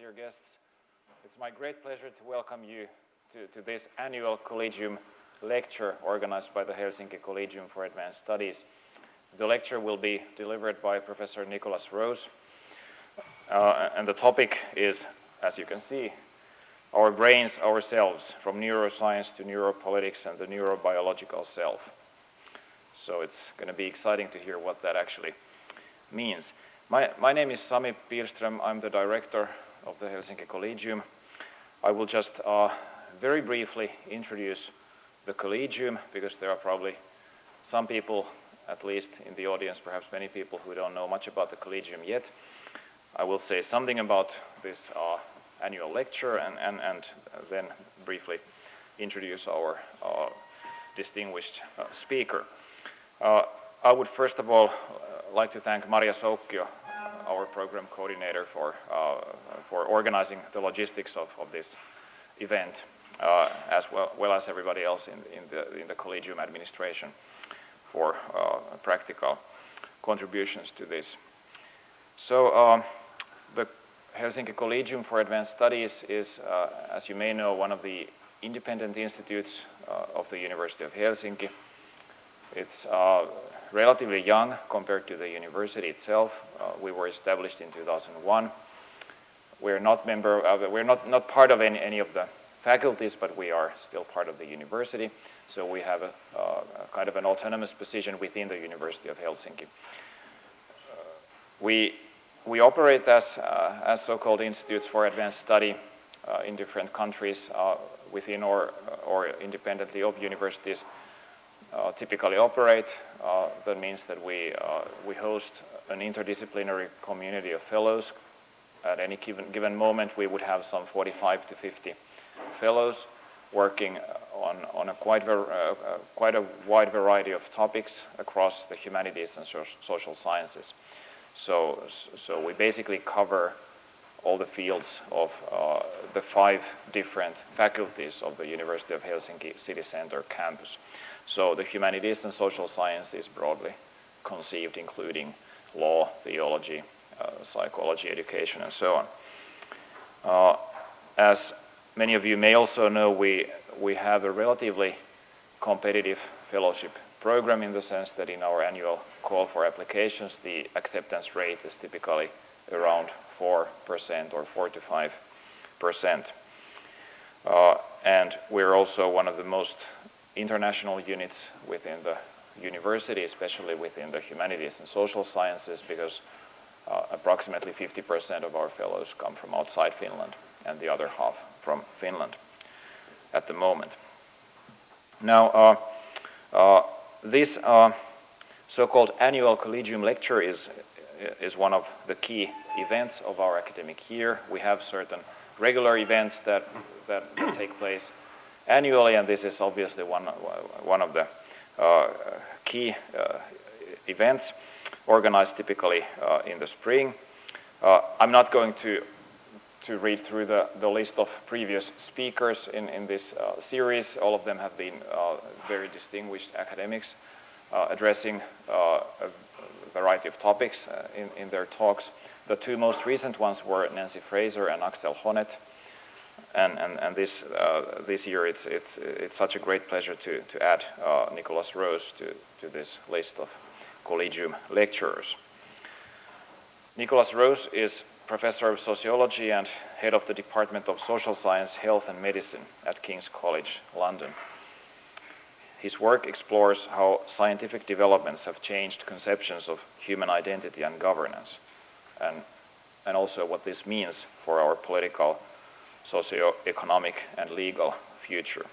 dear guests. It's my great pleasure to welcome you to, to, this annual Collegium lecture organized by the Helsinki Collegium for Advanced Studies. The lecture will be delivered by Professor Nicholas Rose, uh, and the topic is, as you can see, our brains ourselves, from neuroscience to neuropolitics and the neurobiological self. So it's going to be exciting to hear what that actually means. My, my name is Sami Pilström. I'm the director of the Helsinki Collegium. I will just uh, very briefly introduce the Collegium because there are probably some people, at least in the audience, perhaps many people who don't know much about the Collegium yet. I will say something about this uh, annual lecture and, and, and then briefly introduce our uh, distinguished uh, speaker. Uh, I would first of all uh, like to thank Maria Soukio our program coordinator for, uh, for organizing the logistics of, of this event, uh, as well, well, as everybody else in, in, the, in the collegium administration for uh, practical contributions to this. So um, the Helsinki Collegium for Advanced Studies is, uh, as you may know, one of the independent institutes uh, of the University of Helsinki. It's uh, relatively young compared to the university itself. Uh, we were established in 2001. We're not member of, we're not, not part of any, any of the faculties, but we are still part of the university. So we have a, uh, kind of an autonomous position within the University of Helsinki. Uh, we, we operate as, uh, as so-called institutes for advanced study uh, in different countries within or, or independently of universities. Uh, typically operate. Uh, that means that we, uh, we host an interdisciplinary community of fellows. At any given, given moment, we would have some 45 to 50 fellows working on, on a quite, uh, quite a wide variety of topics across the humanities and so social sciences. So, so we basically cover all the fields of uh, the five different faculties of the University of Helsinki City Center campus. So the humanities and social sciences, broadly conceived, including law, theology, uh, psychology, education, and so on. Uh, as many of you may also know, we, we have a relatively competitive fellowship program in the sense that in our annual call for applications, the acceptance rate is typically around 4% or 4 to 5%. Uh, and we're also one of the most international units within the university, especially within the humanities and social sciences, because uh, approximately 50% of our fellows come from outside Finland and the other half from Finland at the moment. Now, uh, uh, this uh, so-called annual collegium lecture is, is one of the key events of our academic year. We have certain regular events that, that take place annually, and this is obviously one, one of the uh, key uh, events organized typically uh, in the spring. I'm not going to to read through the, the list of previous speakers in, in this uh, series. All of them have been uh, very distinguished academics uh, addressing a variety of topics in, in their talks. The two most recent ones were Nancy Fraser and Axel Honneth. And, and, and this, uh, this year it's, it's, it's such a great pleasure to, to add uh, Nicholas Rose to, to this list of collegium lecturers. Nicholas Rose is professor of sociology and head of the Department of Social Science, Health and Medicine at King's College, London. His work explores how scientific developments have changed conceptions of human identity and governance, and, and also what this means for our political socioeconomic and legal future.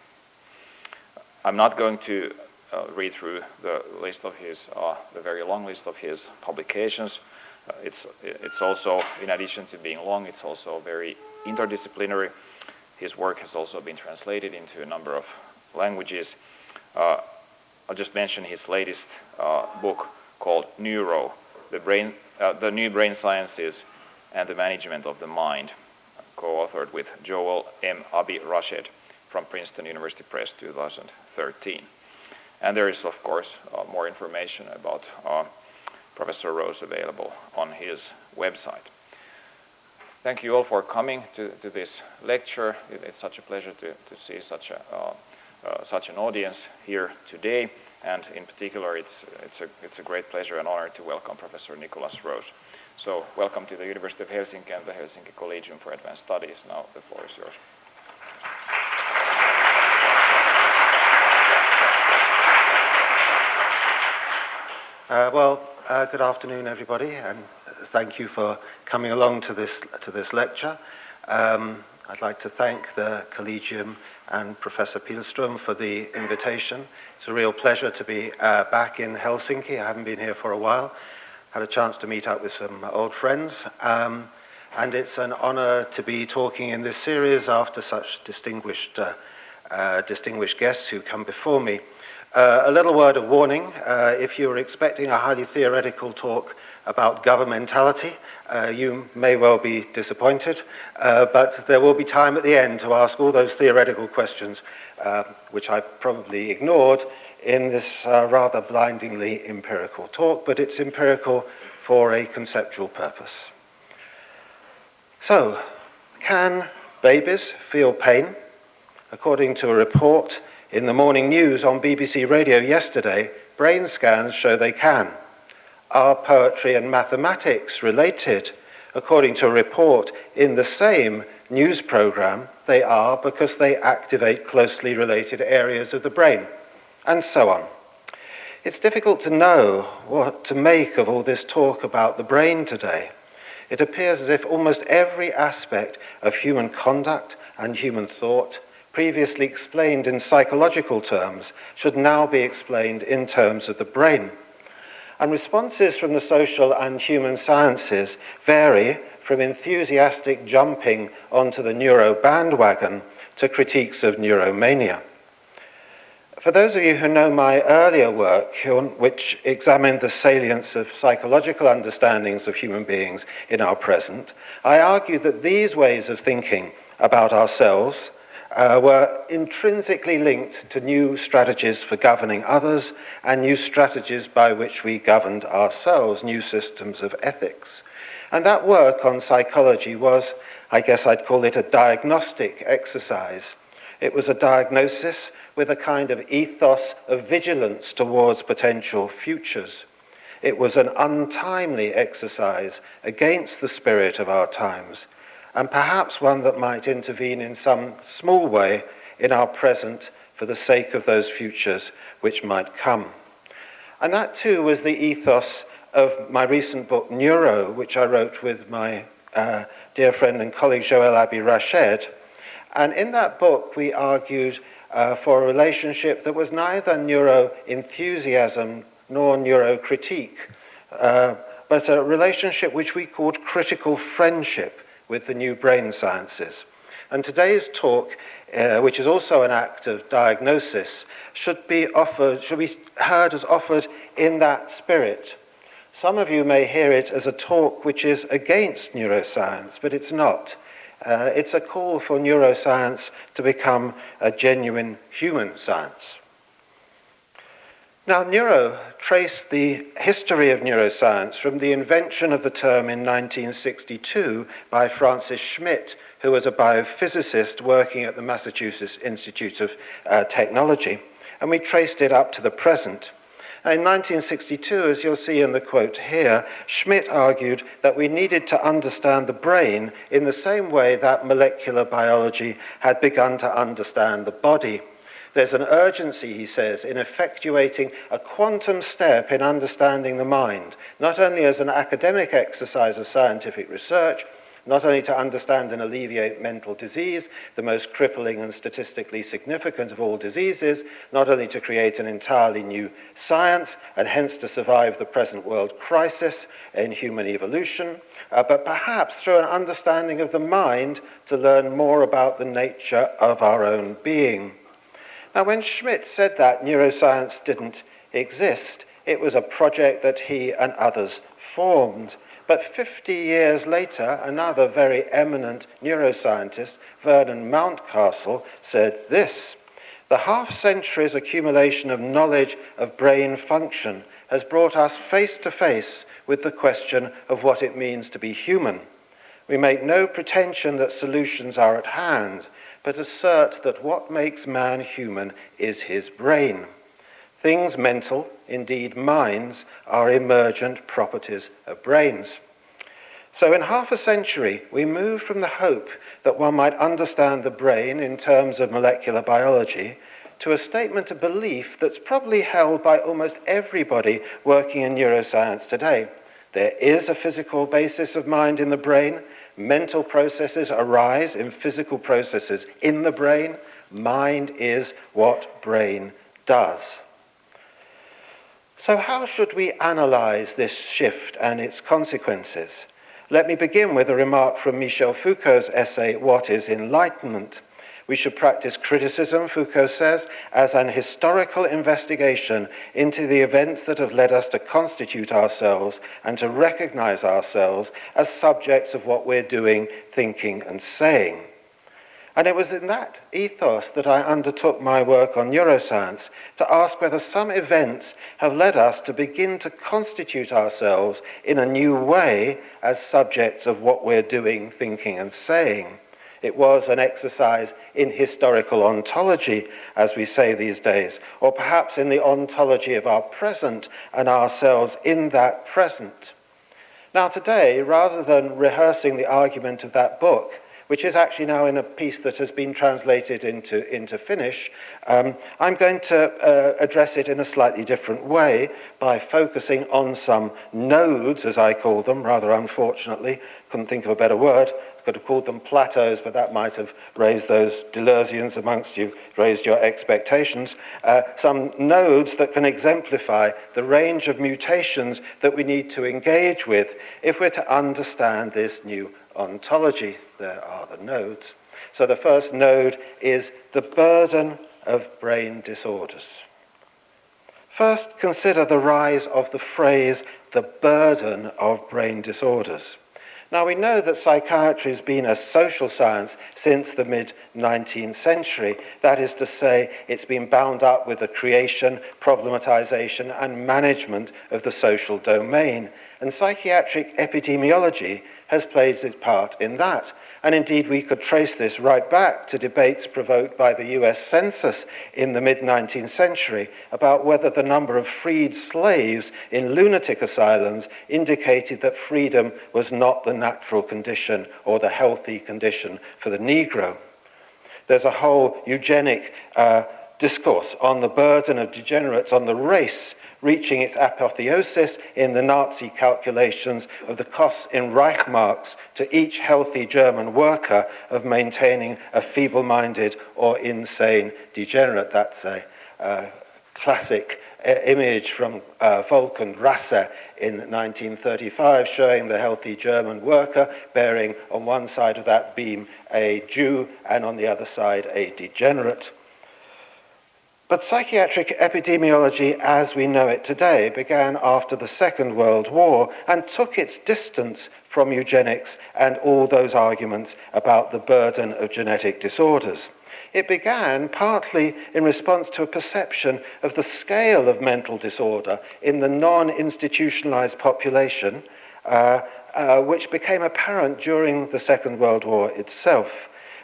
I'm not going to uh, read through the list of his, uh, the very long list of his publications. Uh, it's, it's also, in addition to being long, it's also very interdisciplinary. His work has also been translated into a number of languages. Uh, I'll just mention his latest uh, book called Neuro, the, brain, uh, the New Brain Sciences and the Management of the Mind co-authored with Joel M. Abi rashid from Princeton University Press 2013. And there is, of course, uh, more information about uh, Professor Rose available on his website. Thank you all for coming to, to this lecture. It, it's such a pleasure to, to see such, a, uh, uh such an audience here today. And in particular, it's, it's, a, it's a great pleasure and honor to welcome Professor Nicholas Rose. So welcome to the University of Helsinki and the Helsinki Collegium for Advanced Studies. Now the floor is yours. Uh, well, uh, good afternoon, everybody, and thank you for coming along to this to this lecture. Um, I'd like to thank the Collegium and Professor Pielström for the invitation. It's a real pleasure to be uh, back in Helsinki. I haven't been here for a while, had a chance to meet up with some old friends. Um, and it's an honor to be talking in this series after such distinguished, uh, uh, distinguished guests who come before me. Uh, a little word of warning, uh, if you're expecting a highly theoretical talk about governmentality, uh, you may well be disappointed, uh, but there will be time at the end to ask all those theoretical questions, uh, which I probably ignored, in this uh, rather blindingly empirical talk, but it's empirical for a conceptual purpose. So, can babies feel pain? According to a report in the morning news on BBC Radio yesterday, brain scans show they can. Are poetry and mathematics related? According to a report in the same news program, they are because they activate closely related areas of the brain and so on. It's difficult to know what to make of all this talk about the brain today. It appears as if almost every aspect of human conduct and human thought, previously explained in psychological terms, should now be explained in terms of the brain. And responses from the social and human sciences vary from enthusiastic jumping onto the neuro bandwagon to critiques of neuromania. For those of you who know my earlier work, which examined the salience of psychological understandings of human beings in our present, I argued that these ways of thinking about ourselves uh, were intrinsically linked to new strategies for governing others and new strategies by which we governed ourselves, new systems of ethics. And that work on psychology was, I guess I'd call it a diagnostic exercise. It was a diagnosis with a kind of ethos of vigilance towards potential futures. It was an untimely exercise against the spirit of our times, and perhaps one that might intervene in some small way in our present for the sake of those futures which might come. And that too was the ethos of my recent book, Neuro, which I wrote with my uh, dear friend and colleague Joel Abi rached And in that book, we argued uh, for a relationship that was neither neuro-enthusiasm nor neuro-critique, uh, but a relationship which we called critical friendship with the new brain sciences. And today's talk, uh, which is also an act of diagnosis, should be offered, should be heard as offered in that spirit. Some of you may hear it as a talk which is against neuroscience, but it's not. Uh, it's a call for neuroscience to become a genuine human science. Now, neuro traced the history of neuroscience from the invention of the term in 1962 by Francis Schmidt, who was a biophysicist working at the Massachusetts Institute of uh, Technology, and we traced it up to the present. In 1962, as you'll see in the quote here, Schmidt argued that we needed to understand the brain in the same way that molecular biology had begun to understand the body. There's an urgency, he says, in effectuating a quantum step in understanding the mind, not only as an academic exercise of scientific research, not only to understand and alleviate mental disease, the most crippling and statistically significant of all diseases, not only to create an entirely new science and hence to survive the present world crisis in human evolution, uh, but perhaps through an understanding of the mind to learn more about the nature of our own being. Now, when Schmidt said that neuroscience didn't exist, it was a project that he and others formed. But 50 years later, another very eminent neuroscientist, Vernon Mountcastle, said this The half century's accumulation of knowledge of brain function has brought us face to face with the question of what it means to be human. We make no pretension that solutions are at hand, but assert that what makes man human is his brain. Things mental, indeed minds, are emergent properties of brains. So in half a century, we moved from the hope that one might understand the brain in terms of molecular biology to a statement of belief that's probably held by almost everybody working in neuroscience today. There is a physical basis of mind in the brain. Mental processes arise in physical processes in the brain. Mind is what brain does. So how should we analyze this shift and its consequences? Let me begin with a remark from Michel Foucault's essay, What is Enlightenment? We should practice criticism, Foucault says, as an historical investigation into the events that have led us to constitute ourselves and to recognize ourselves as subjects of what we're doing, thinking, and saying. And it was in that ethos that I undertook my work on neuroscience to ask whether some events have led us to begin to constitute ourselves in a new way as subjects of what we're doing, thinking, and saying. It was an exercise in historical ontology, as we say these days, or perhaps in the ontology of our present and ourselves in that present. Now, today, rather than rehearsing the argument of that book, which is actually now in a piece that has been translated into, into Finnish. Um, I'm going to uh, address it in a slightly different way by focusing on some nodes, as I call them, rather unfortunately, couldn't think of a better word, could have called them plateaus, but that might have raised those delusions amongst you, raised your expectations. Uh, some nodes that can exemplify the range of mutations that we need to engage with if we're to understand this new ontology there are the nodes. So the first node is the burden of brain disorders. First, consider the rise of the phrase the burden of brain disorders. Now, we know that psychiatry has been a social science since the mid 19th century. That is to say, it's been bound up with the creation, problematization, and management of the social domain. And psychiatric epidemiology has played its part in that. And indeed, we could trace this right back to debates provoked by the US Census in the mid 19th century about whether the number of freed slaves in lunatic asylums indicated that freedom was not the natural condition or the healthy condition for the Negro. There's a whole eugenic uh, discourse on the burden of degenerates on the race reaching its apotheosis in the Nazi calculations of the costs in Reichmarks to each healthy German worker of maintaining a feeble minded or insane degenerate. That's a uh, classic image from uh, Volk and Rasse in 1935 showing the healthy German worker bearing on one side of that beam a Jew and on the other side a degenerate. But psychiatric epidemiology as we know it today began after the Second World War and took its distance from eugenics and all those arguments about the burden of genetic disorders. It began partly in response to a perception of the scale of mental disorder in the non institutionalized population, uh, uh, which became apparent during the Second World War itself.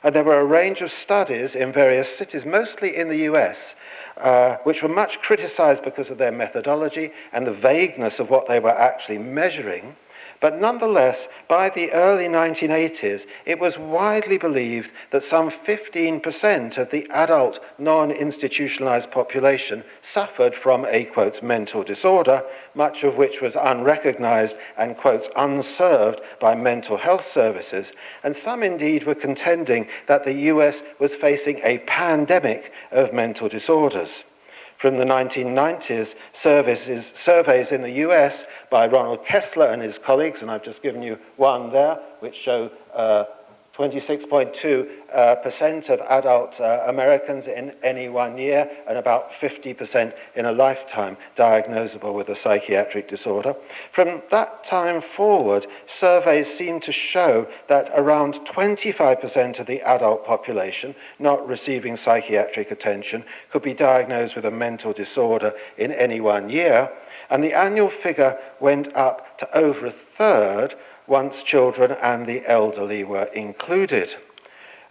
And there were a range of studies in various cities, mostly in the US, uh, which were much criticized because of their methodology and the vagueness of what they were actually measuring. But nonetheless, by the early 1980s, it was widely believed that some 15% of the adult non institutionalized population suffered from a quote mental disorder, much of which was unrecognized and quote unserved by mental health services. And some indeed were contending that the US was facing a pandemic of mental disorders from the 1990s services, surveys in the US by Ronald Kessler and his colleagues, and I've just given you one there, which show uh, 26.2% uh, of adult uh, Americans in any one year and about 50% in a lifetime diagnosable with a psychiatric disorder. From that time forward, surveys seem to show that around 25% of the adult population not receiving psychiatric attention could be diagnosed with a mental disorder in any one year. And the annual figure went up to over a third once children and the elderly were included.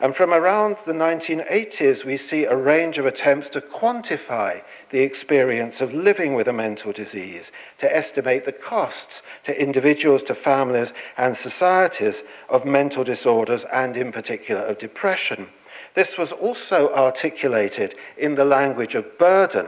And from around the 1980s, we see a range of attempts to quantify the experience of living with a mental disease, to estimate the costs to individuals, to families, and societies of mental disorders, and in particular of depression. This was also articulated in the language of burden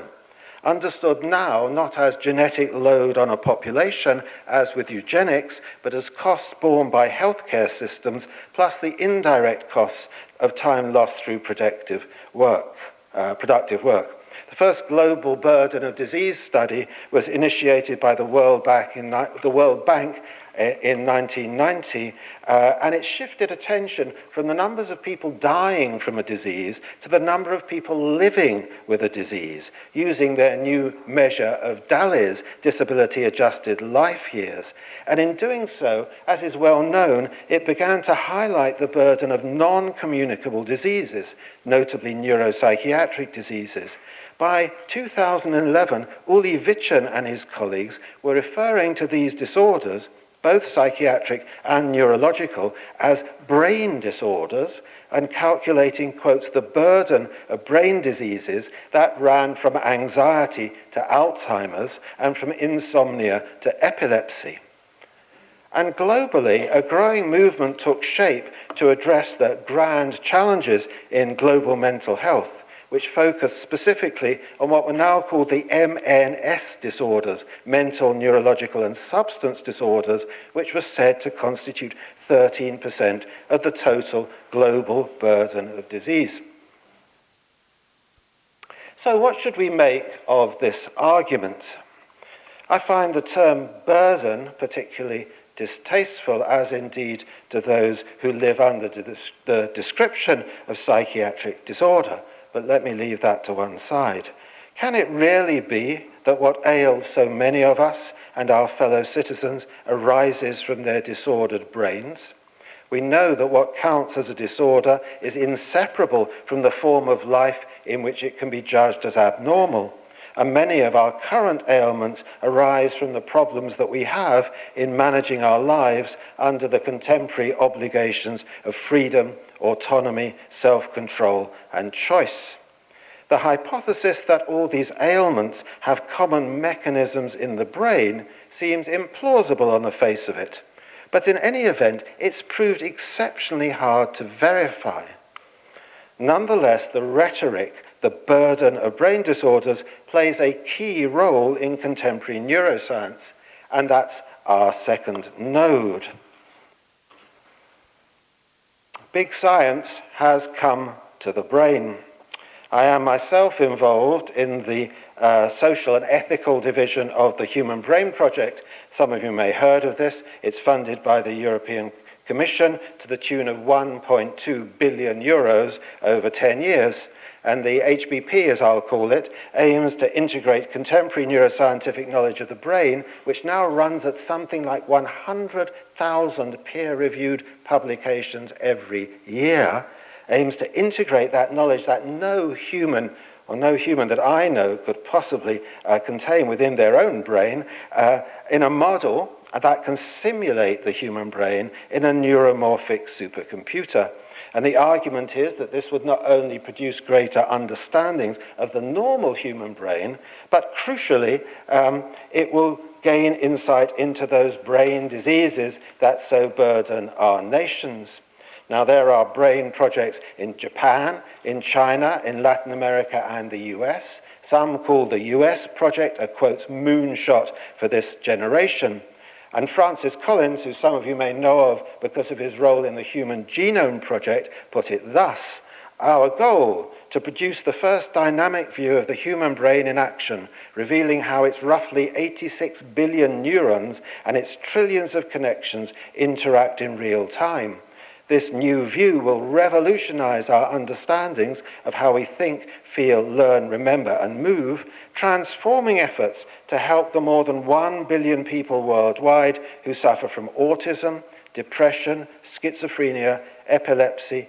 understood now not as genetic load on a population, as with eugenics, but as costs borne by healthcare systems, plus the indirect costs of time lost through productive work. Uh, productive work. The first global burden of disease study was initiated by the World Bank in, the World Bank in 1990, uh, and it shifted attention from the numbers of people dying from a disease to the number of people living with a disease, using their new measure of DALI's, disability adjusted life years. And in doing so, as is well known, it began to highlight the burden of non communicable diseases, notably neuropsychiatric diseases. By 2011, Uli Vichen and his colleagues were referring to these disorders both psychiatric and neurological, as brain disorders and calculating, quote, the burden of brain diseases that ran from anxiety to Alzheimer's and from insomnia to epilepsy. And globally, a growing movement took shape to address the grand challenges in global mental health which focused specifically on what were now called the MNS disorders, mental, neurological, and substance disorders, which were said to constitute 13% of the total global burden of disease. So, what should we make of this argument? I find the term burden particularly distasteful, as indeed to those who live under the description of psychiatric disorder. But let me leave that to one side. Can it really be that what ails so many of us and our fellow citizens arises from their disordered brains? We know that what counts as a disorder is inseparable from the form of life in which it can be judged as abnormal. And many of our current ailments arise from the problems that we have in managing our lives under the contemporary obligations of freedom autonomy, self-control and choice. The hypothesis that all these ailments have common mechanisms in the brain seems implausible on the face of it, but in any event, it's proved exceptionally hard to verify. Nonetheless, the rhetoric, the burden of brain disorders, plays a key role in contemporary neuroscience, and that's our second node. Big science has come to the brain. I am myself involved in the uh, social and ethical division of the Human Brain Project. Some of you may have heard of this. It's funded by the European Commission to the tune of 1.2 billion euros over 10 years. And the HBP, as I'll call it, aims to integrate contemporary neuroscientific knowledge of the brain, which now runs at something like 100 1,000 peer-reviewed publications every year, aims to integrate that knowledge that no human or no human that I know could possibly uh, contain within their own brain uh, in a model that can simulate the human brain in a neuromorphic supercomputer. And the argument is that this would not only produce greater understandings of the normal human brain, but crucially, um, it will gain insight into those brain diseases that so burden our nations. Now, there are brain projects in Japan, in China, in Latin America, and the US. Some call the US project a, quote, moonshot for this generation. And Francis Collins, who some of you may know of because of his role in the Human Genome Project, put it thus Our goal to produce the first dynamic view of the human brain in action, revealing how its roughly 86 billion neurons and its trillions of connections interact in real time. This new view will revolutionize our understandings of how we think, feel, learn, remember, and move, transforming efforts to help the more than 1 billion people worldwide who suffer from autism, depression, schizophrenia, epilepsy,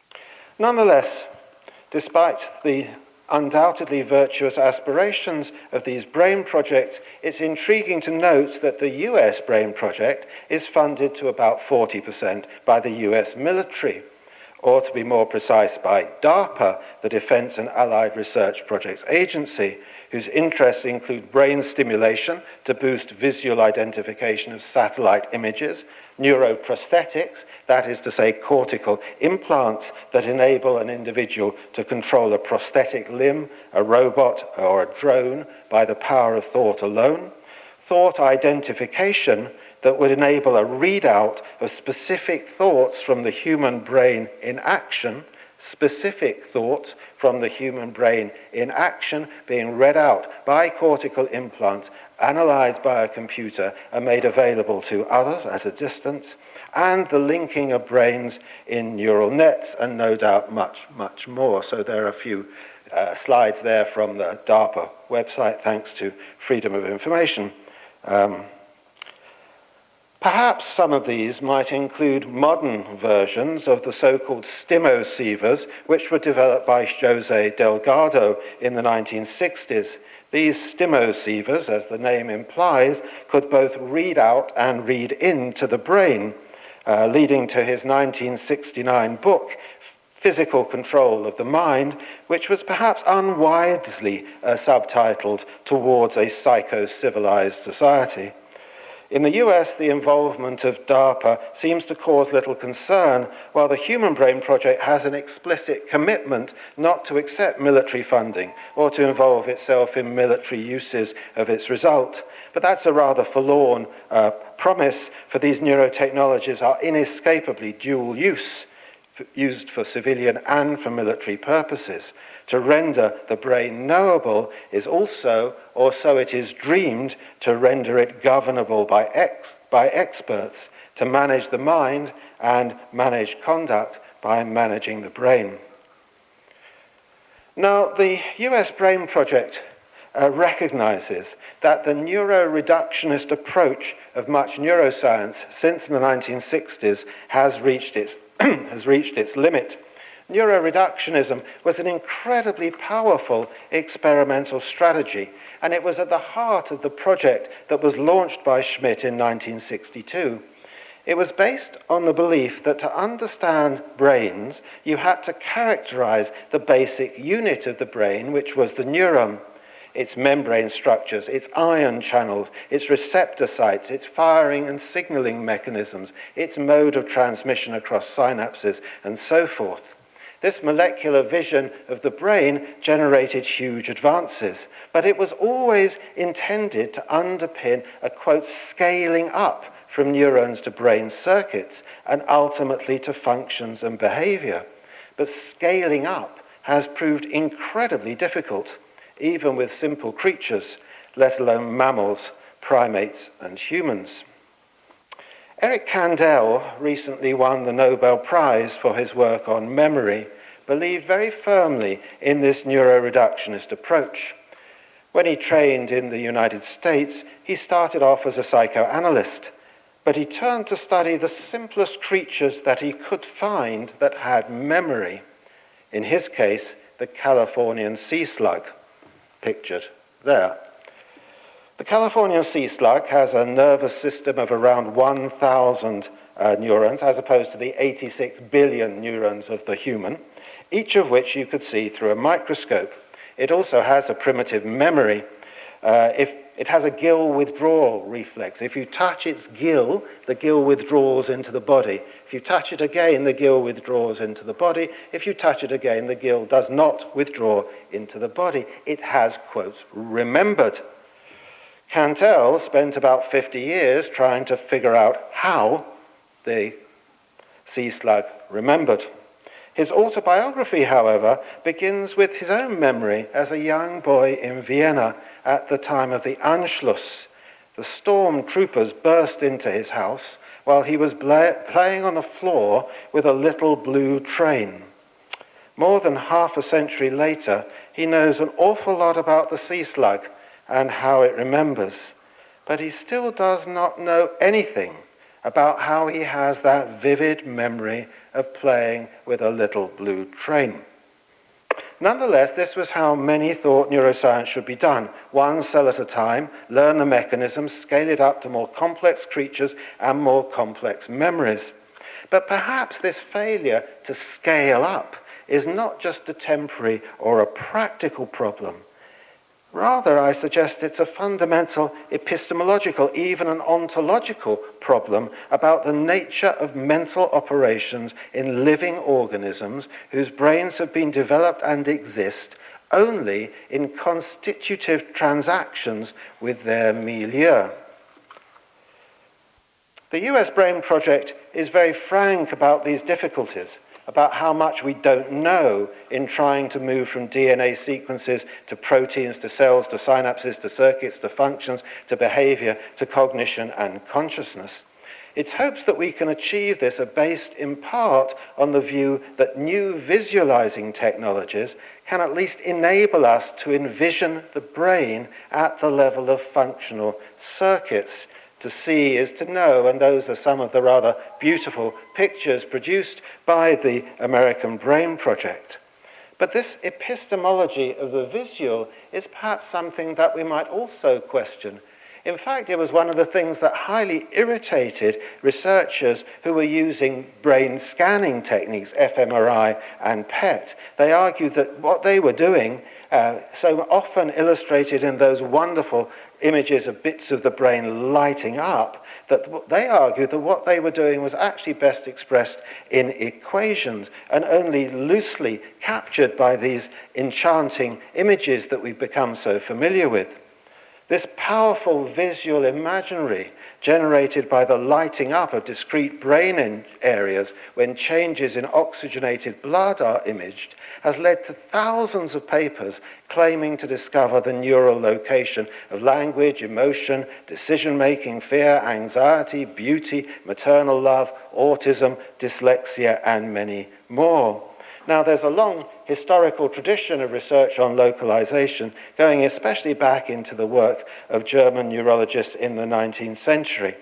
Nonetheless, despite the undoubtedly virtuous aspirations of these brain projects, it's intriguing to note that the US brain project is funded to about 40% by the US military, or to be more precise, by DARPA, the Defense and Allied Research Projects Agency, whose interests include brain stimulation to boost visual identification of satellite images neuroprosthetics, that is to say, cortical implants that enable an individual to control a prosthetic limb, a robot, or a drone by the power of thought alone. Thought identification that would enable a readout of specific thoughts from the human brain in action specific thoughts from the human brain in action being read out by cortical implants analyzed by a computer and made available to others at a distance, and the linking of brains in neural nets, and no doubt much, much more. So there are a few uh, slides there from the DARPA website, thanks to Freedom of Information. Um, Perhaps some of these might include modern versions of the so-called stimosievers, which were developed by Jose Delgado in the 1960s. These stimoceivers, as the name implies, could both read out and read into the brain, uh, leading to his 1969 book, Physical Control of the Mind, which was perhaps unwisely uh, subtitled Towards a Psycho Civilized Society. In the US, the involvement of DARPA seems to cause little concern, while the Human Brain Project has an explicit commitment not to accept military funding or to involve itself in military uses of its result. But that's a rather forlorn uh, promise, for these neurotechnologies are inescapably dual use, used for civilian and for military purposes to render the brain knowable is also, or so it is dreamed, to render it governable by, ex by experts, to manage the mind and manage conduct by managing the brain. Now, the US Brain Project uh, recognizes that the neuroreductionist approach of much neuroscience since the 1960s has reached its, has reached its limit neuroreductionism was an incredibly powerful experimental strategy, and it was at the heart of the project that was launched by Schmidt in 1962. It was based on the belief that to understand brains, you had to characterize the basic unit of the brain, which was the neuron, its membrane structures, its ion channels, its receptor sites, its firing and signaling mechanisms, its mode of transmission across synapses, and so forth. This molecular vision of the brain generated huge advances, but it was always intended to underpin a, quote, scaling up from neurons to brain circuits and ultimately to functions and behavior. But scaling up has proved incredibly difficult, even with simple creatures, let alone mammals, primates, and humans. Eric Kandel recently won the Nobel Prize for his work on memory, believed very firmly in this neuroreductionist approach. When he trained in the United States, he started off as a psychoanalyst, but he turned to study the simplest creatures that he could find that had memory. In his case, the Californian sea slug, pictured there. The Californian sea slug has a nervous system of around 1,000 uh, neurons, as opposed to the 86 billion neurons of the human, each of which you could see through a microscope. It also has a primitive memory. Uh, if it has a gill withdrawal reflex. If you touch its gill, the gill withdraws into the body. If you touch it again, the gill withdraws into the body. If you touch it again, the gill does not withdraw into the body. It has, quote, remembered. Cantel spent about 50 years trying to figure out how the sea slug remembered. His autobiography, however, begins with his own memory as a young boy in Vienna at the time of the Anschluss. The storm troopers burst into his house while he was playing on the floor with a little blue train. More than half a century later, he knows an awful lot about the sea slug and how it remembers. But he still does not know anything about how he has that vivid memory of playing with a little blue train. Nonetheless, this was how many thought neuroscience should be done one cell at a time, learn the mechanisms, scale it up to more complex creatures and more complex memories. But perhaps this failure to scale up is not just a temporary or a practical problem, Rather, I suggest it's a fundamental epistemological, even an ontological problem about the nature of mental operations in living organisms whose brains have been developed and exist only in constitutive transactions with their milieu. The US Brain Project is very frank about these difficulties about how much we don't know in trying to move from DNA sequences to proteins, to cells, to synapses, to circuits, to functions, to behavior, to cognition and consciousness. Its hopes that we can achieve this are based in part on the view that new visualizing technologies can at least enable us to envision the brain at the level of functional circuits. To see is to know, and those are some of the rather beautiful pictures produced by the American Brain Project. But this epistemology of the visual is perhaps something that we might also question. In fact, it was one of the things that highly irritated researchers who were using brain scanning techniques, fMRI and PET. They argued that what they were doing, uh, so often illustrated in those wonderful images of bits of the brain lighting up, that they argued that what they were doing was actually best expressed in equations and only loosely captured by these enchanting images that we've become so familiar with. This powerful visual imaginary generated by the lighting up of discrete brain areas when changes in oxygenated blood are imaged has led to thousands of papers claiming to discover the neural location of language, emotion, decision making, fear, anxiety, beauty, maternal love, autism, dyslexia, and many more. Now, there's a long historical tradition of research on localization going especially back into the work of German neurologists in the 19th century.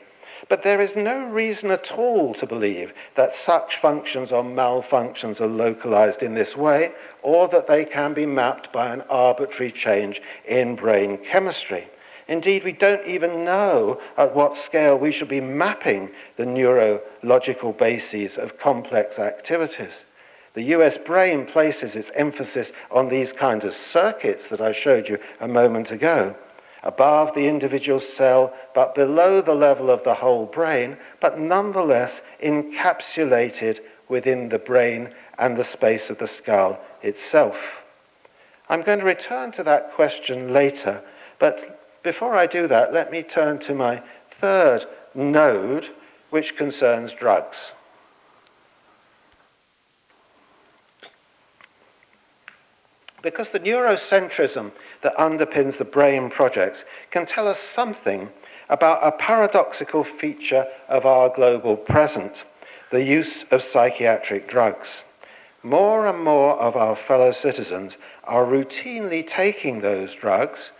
But there is no reason at all to believe that such functions or malfunctions are localized in this way, or that they can be mapped by an arbitrary change in brain chemistry. Indeed, we don't even know at what scale we should be mapping the neurological bases of complex activities. The US brain places its emphasis on these kinds of circuits that I showed you a moment ago above the individual cell, but below the level of the whole brain, but nonetheless encapsulated within the brain and the space of the skull itself. I'm going to return to that question later, but before I do that, let me turn to my third node, which concerns drugs. because the neurocentrism that underpins the brain projects can tell us something about a paradoxical feature of our global present the use of psychiatric drugs. More and more of our fellow citizens are routinely taking those drugs,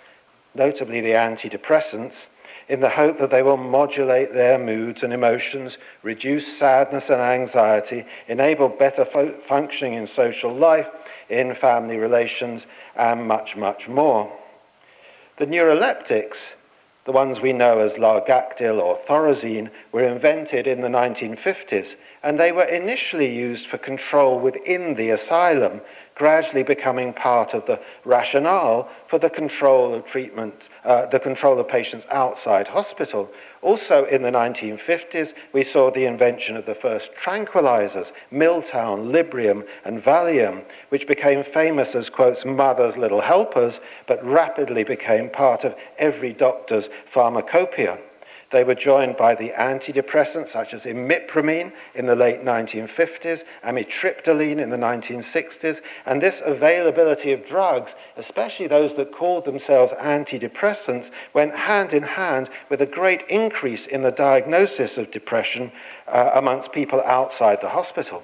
notably the antidepressants, in the hope that they will modulate their moods and emotions, reduce sadness and anxiety, enable better functioning in social life, in family relations, and much, much more. The neuroleptics, the ones we know as Largactyl or thorazine, were invented in the 1950s, and they were initially used for control within the asylum, gradually becoming part of the rationale for the control of treatment, uh, the control of patients outside hospital, Also in the 1950s, we saw the invention of the first tranquilizers, Milltown, Librium, and Valium, which became famous as, quotes, mother's little helpers, but rapidly became part of every doctor's pharmacopoeia. They were joined by the antidepressants such as imipramine in the late 1950s, amitriptyline in the 1960s, and this availability of drugs, especially those that called themselves antidepressants, went hand in hand with a great increase in the diagnosis of depression uh, amongst people outside the hospital.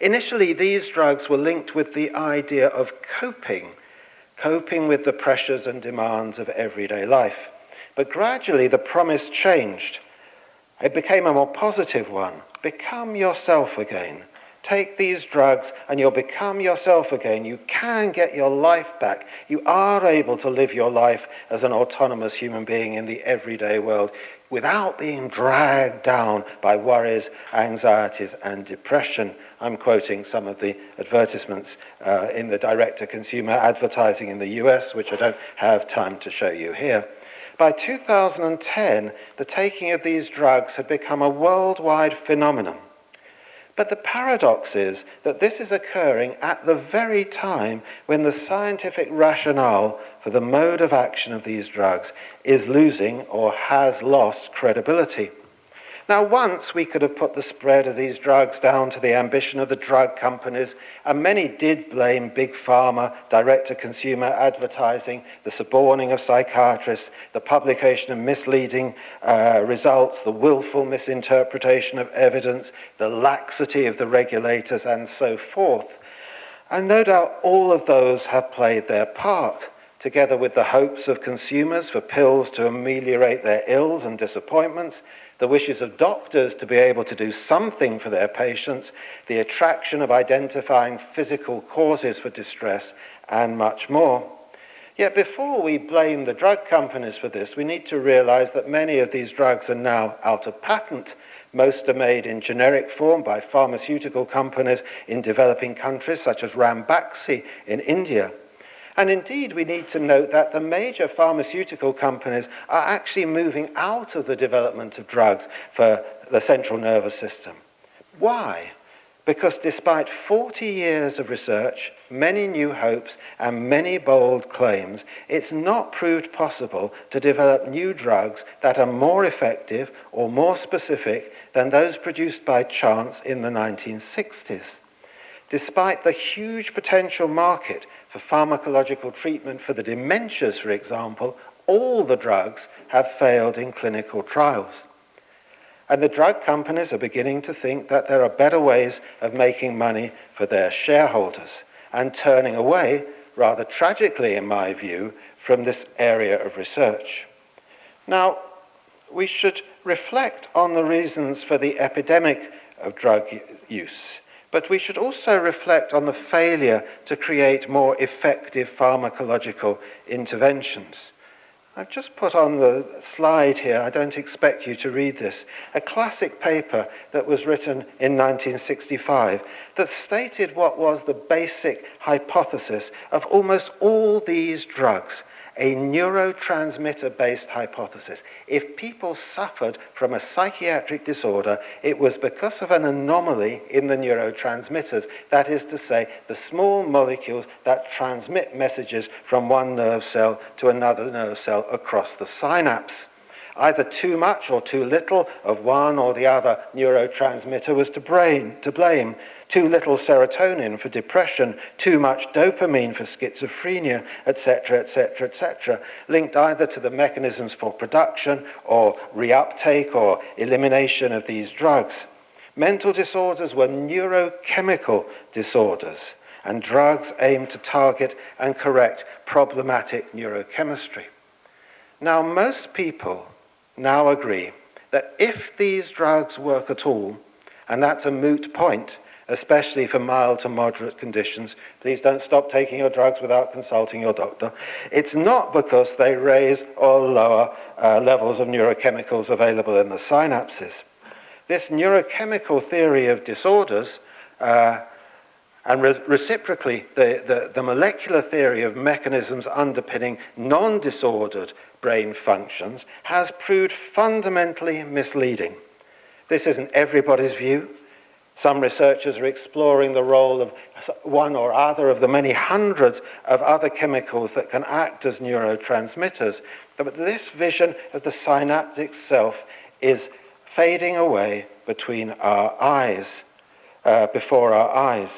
Initially, these drugs were linked with the idea of coping, coping with the pressures and demands of everyday life. But gradually, the promise changed. It became a more positive one. Become yourself again. Take these drugs and you'll become yourself again. You can get your life back. You are able to live your life as an autonomous human being in the everyday world without being dragged down by worries, anxieties, and depression. I'm quoting some of the advertisements uh, in the direct to consumer advertising in the US, which I don't have time to show you here by 2010, the taking of these drugs had become a worldwide phenomenon. But the paradox is that this is occurring at the very time when the scientific rationale for the mode of action of these drugs is losing or has lost credibility. Now, once we could have put the spread of these drugs down to the ambition of the drug companies, and many did blame big pharma, direct to consumer advertising, the suborning of psychiatrists, the publication of misleading uh, results, the willful misinterpretation of evidence, the laxity of the regulators, and so forth. And no doubt all of those have played their part together with the hopes of consumers for pills to ameliorate their ills and disappointments, the wishes of doctors to be able to do something for their patients, the attraction of identifying physical causes for distress, and much more. Yet before we blame the drug companies for this, we need to realize that many of these drugs are now out of patent. Most are made in generic form by pharmaceutical companies in developing countries, such as Rambaxi in India. And indeed, we need to note that the major pharmaceutical companies are actually moving out of the development of drugs for the central nervous system. Why? Because despite 40 years of research, many new hopes, and many bold claims, it's not proved possible to develop new drugs that are more effective or more specific than those produced by chance in the 1960s. Despite the huge potential market for pharmacological treatment for the dementias, for example, all the drugs have failed in clinical trials. And the drug companies are beginning to think that there are better ways of making money for their shareholders and turning away, rather tragically in my view, from this area of research. Now, we should reflect on the reasons for the epidemic of drug use But we should also reflect on the failure to create more effective pharmacological interventions. I've just put on the slide here, I don't expect you to read this, a classic paper that was written in 1965 that stated what was the basic hypothesis of almost all these drugs a neurotransmitter based hypothesis. If people suffered from a psychiatric disorder, it was because of an anomaly in the neurotransmitters, that is to say, the small molecules that transmit messages from one nerve cell to another nerve cell across the synapse. Either too much or too little of one or the other neurotransmitter was to, brain, to blame too little serotonin for depression, too much dopamine for schizophrenia, etc., etc., etc., linked either to the mechanisms for production or reuptake or elimination of these drugs. Mental disorders were neurochemical disorders, and drugs aimed to target and correct problematic neurochemistry. Now, most people now agree that if these drugs work at all, and that's a moot point especially for mild to moderate conditions. Please don't stop taking your drugs without consulting your doctor. It's not because they raise or lower uh, levels of neurochemicals available in the synapses. This neurochemical theory of disorders uh, and re reciprocally, the, the, the molecular theory of mechanisms underpinning non-disordered brain functions has proved fundamentally misleading. This isn't everybody's view. Some researchers are exploring the role of one or other of the many hundreds of other chemicals that can act as neurotransmitters. But this vision of the synaptic self is fading away between our eyes, uh, before our eyes.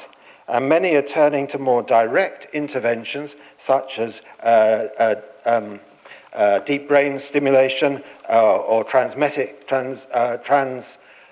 And many are turning to more direct interventions, such as uh, uh, um, uh, deep brain stimulation uh, or transmetic, trans, uh, trans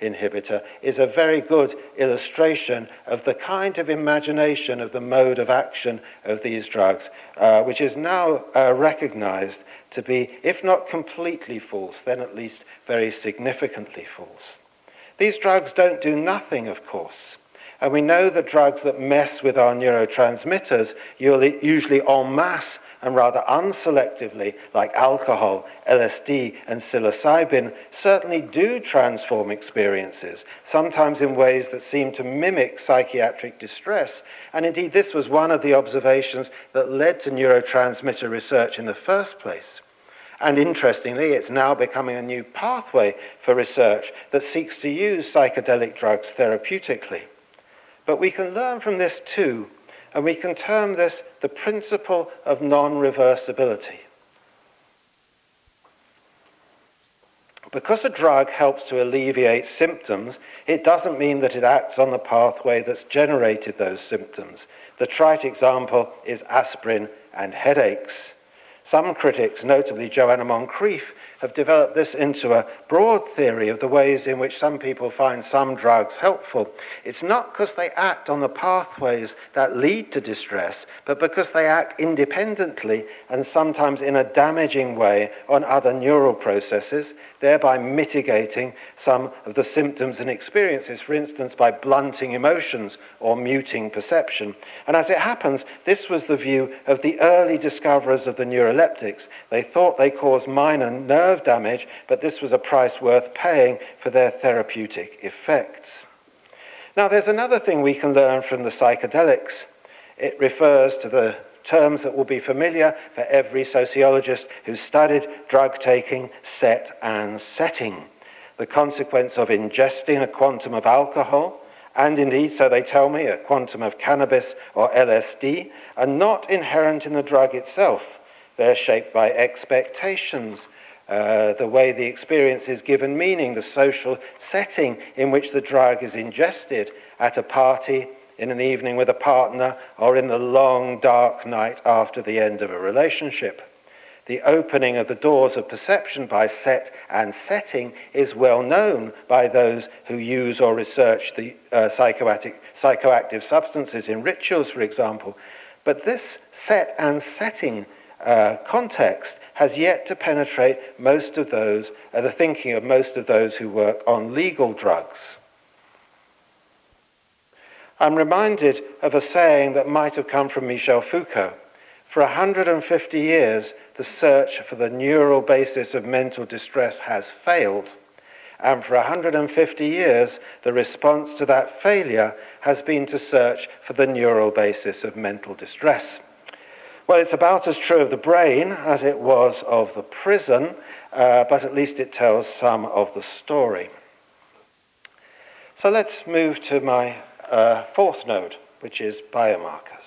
inhibitor is a very good illustration of the kind of imagination of the mode of action of these drugs, uh, which is now uh, recognized to be, if not completely false, then at least very significantly false. These drugs don't do nothing, of course. And we know that drugs that mess with our neurotransmitters e-, usually en masse and rather unselectively, like alcohol, LSD, and psilocybin, certainly do transform experiences, sometimes in ways that seem to mimic psychiatric distress. And indeed, this was one of the observations that led to neurotransmitter research in the first place. And interestingly, it's now becoming a new pathway for research that seeks to use psychedelic drugs therapeutically. But we can learn from this too and we can term this the principle of non-reversibility. Because a drug helps to alleviate symptoms, it doesn't mean that it acts on the pathway that's generated those symptoms. The trite example is aspirin and headaches. Some critics, notably Joanna Moncrief, have developed this into a broad theory of the ways in which some people find some drugs helpful. It's not because they act on the pathways that lead to distress, but because they act independently and sometimes in a damaging way on other neural processes thereby mitigating some of the symptoms and experiences, for instance, by blunting emotions or muting perception. And as it happens, this was the view of the early discoverers of the neuroleptics. They thought they caused minor nerve damage, but this was a price worth paying for their therapeutic effects. Now, there's another thing we can learn from the psychedelics. It refers to the terms that will be familiar for every sociologist who studied drug taking, set and setting. The consequence of ingesting a quantum of alcohol, and indeed, so they tell me, a quantum of cannabis or LSD, are not inherent in the drug itself. They're shaped by expectations, uh, the way the experience is given meaning, the social setting in which the drug is ingested at a party, in an evening with a partner or in the long dark night after the end of a relationship. The opening of the doors of perception by set and setting is well known by those who use or research the uh, psychoactive substances in rituals, for example. But this set and setting uh, context has yet to penetrate most of those, uh, the thinking of most of those who work on legal drugs. I'm reminded of a saying that might have come from Michel Foucault. For 150 years, the search for the neural basis of mental distress has failed. And for 150 years, the response to that failure has been to search for the neural basis of mental distress. Well, it's about as true of the brain as it was of the prison, uh, but at least it tells some of the story. So let's move to my a fourth node, which is biomarkers,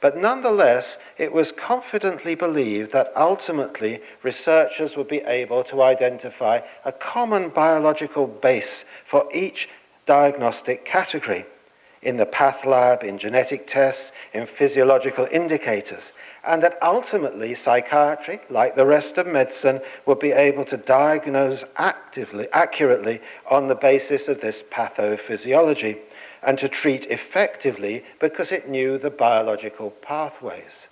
But nonetheless, it was confidently believed that ultimately researchers would be able to identify a common biological base for each diagnostic category in the path lab, in genetic tests, in physiological indicators, and that ultimately psychiatry, like the rest of medicine, would be able to diagnose actively, accurately on the basis of this pathophysiology and to treat effectively because it knew the biological pathways.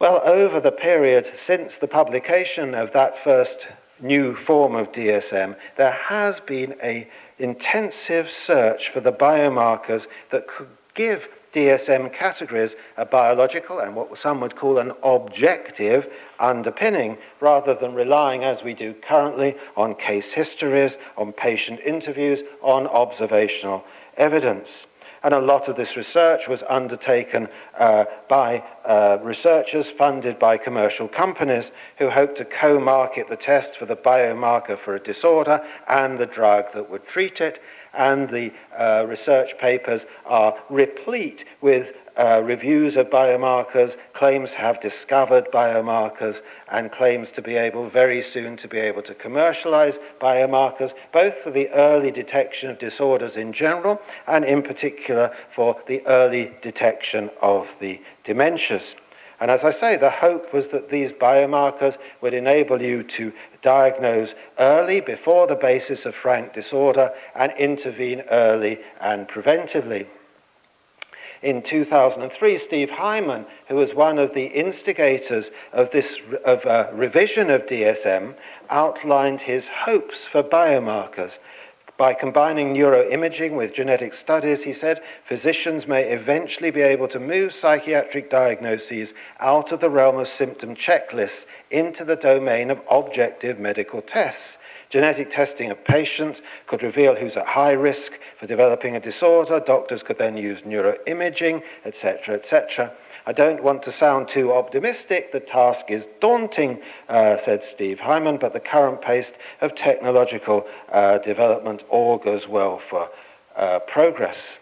Well, over the period since the publication of that first new form of DSM, there has been an intensive search for the biomarkers that could give DSM categories a biological and what some would call an objective underpinning rather than relying, as we do currently, on case histories, on patient interviews, on observational evidence. And a lot of this research was undertaken uh, by uh, researchers funded by commercial companies who hoped to co market the test for the biomarker for a disorder and the drug that would treat it. And the uh, research papers are replete with uh, reviews of biomarkers, claims to have discovered biomarkers, and claims to be able very soon to be able to commercialize biomarkers, both for the early detection of disorders in general, and in particular for the early detection of the dementias. And as I say, the hope was that these biomarkers would enable you to diagnose early before the basis of frank disorder and intervene early and preventively in 2003, Steve Hyman, who was one of the instigators of this of a uh, revision of DSM, outlined his hopes for biomarkers. By combining neuroimaging with genetic studies, he said, physicians may eventually be able to move psychiatric diagnoses out of the realm of symptom checklists into the domain of objective medical tests. Genetic testing of patients could reveal who's at high risk for developing a disorder. Doctors could then use neuroimaging, etc., etc. I don't want to sound too optimistic. The task is daunting, uh, said Steve Hyman, but the current pace of technological uh, development augurs well for uh, progress.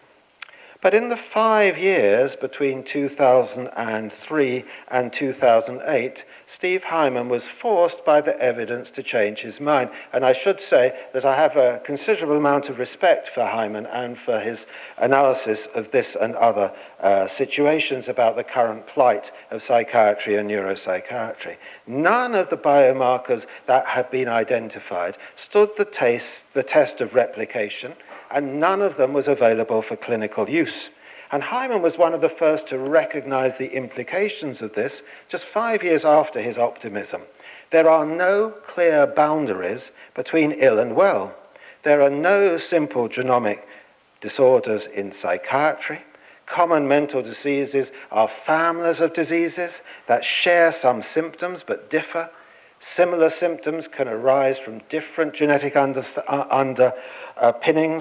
But in the five years between 2003 and 2008, Steve Hyman was forced by the evidence to change his mind. And I should say that I have a considerable amount of respect for Hyman and for his analysis of this and other uh, situations about the current plight of psychiatry and neuropsychiatry. None of the biomarkers that had been identified stood the, taste, the test of replication and none of them was available for clinical use. And Hyman was one of the first to recognize the implications of this just five years after his optimism. There are no clear boundaries between ill and well. There are no simple genomic disorders in psychiatry. Common mental diseases are families of diseases that share some symptoms but differ. Similar symptoms can arise from different genetic underpinnings.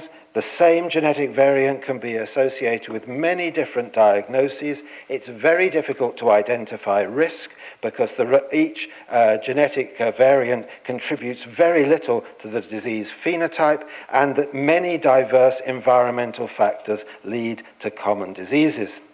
uh, uh The same genetic variant can be associated with many different diagnoses. It's very difficult to identify risk because the, each uh, genetic uh, variant contributes very little to the disease phenotype and that many diverse environmental factors lead to common diseases.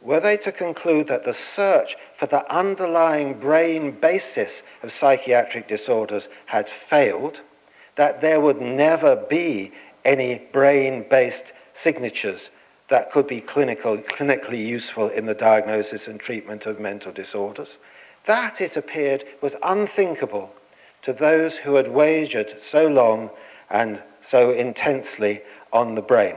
Were they to conclude that the search for the underlying brain basis of psychiatric disorders had failed, that there would never be any brain-based signatures that could be clinical, clinically useful in the diagnosis and treatment of mental disorders. That, it appeared, was unthinkable to those who had wagered so long and so intensely on the brain.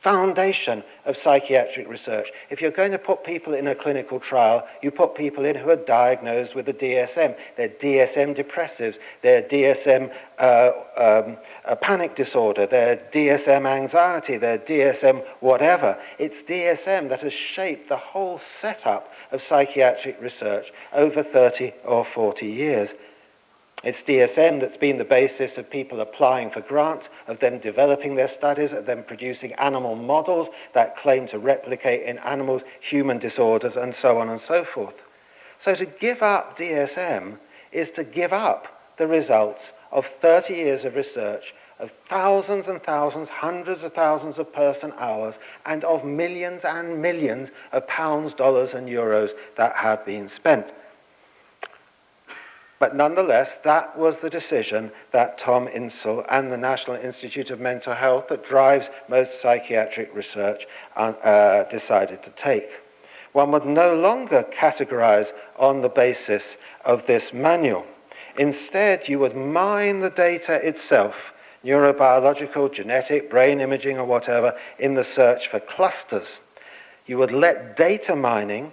foundation of psychiatric research. If you're going to put people in a clinical trial, you put people in who are diagnosed with a DSM. They're DSM depressives, they're DSM uh, um, a panic disorder, they're DSM anxiety, they're DSM whatever. It's DSM that has shaped the whole setup of psychiatric research over 30 or 40 years. It's DSM that's been the basis of people applying for grants, of them developing their studies, of them producing animal models that claim to replicate in animals human disorders and so on and so forth. So to give up DSM is to give up the results of 30 years of research of thousands and thousands, hundreds of thousands of person hours, and of millions and millions of pounds, dollars, and euros that have been spent. But nonetheless, that was the decision that Tom Insull and the National Institute of Mental Health, that drives most psychiatric research, uh, uh, decided to take. One would no longer categorize on the basis of this manual. Instead, you would mine the data itself neurobiological, genetic, brain imaging, or whatever, in the search for clusters. You would let data mining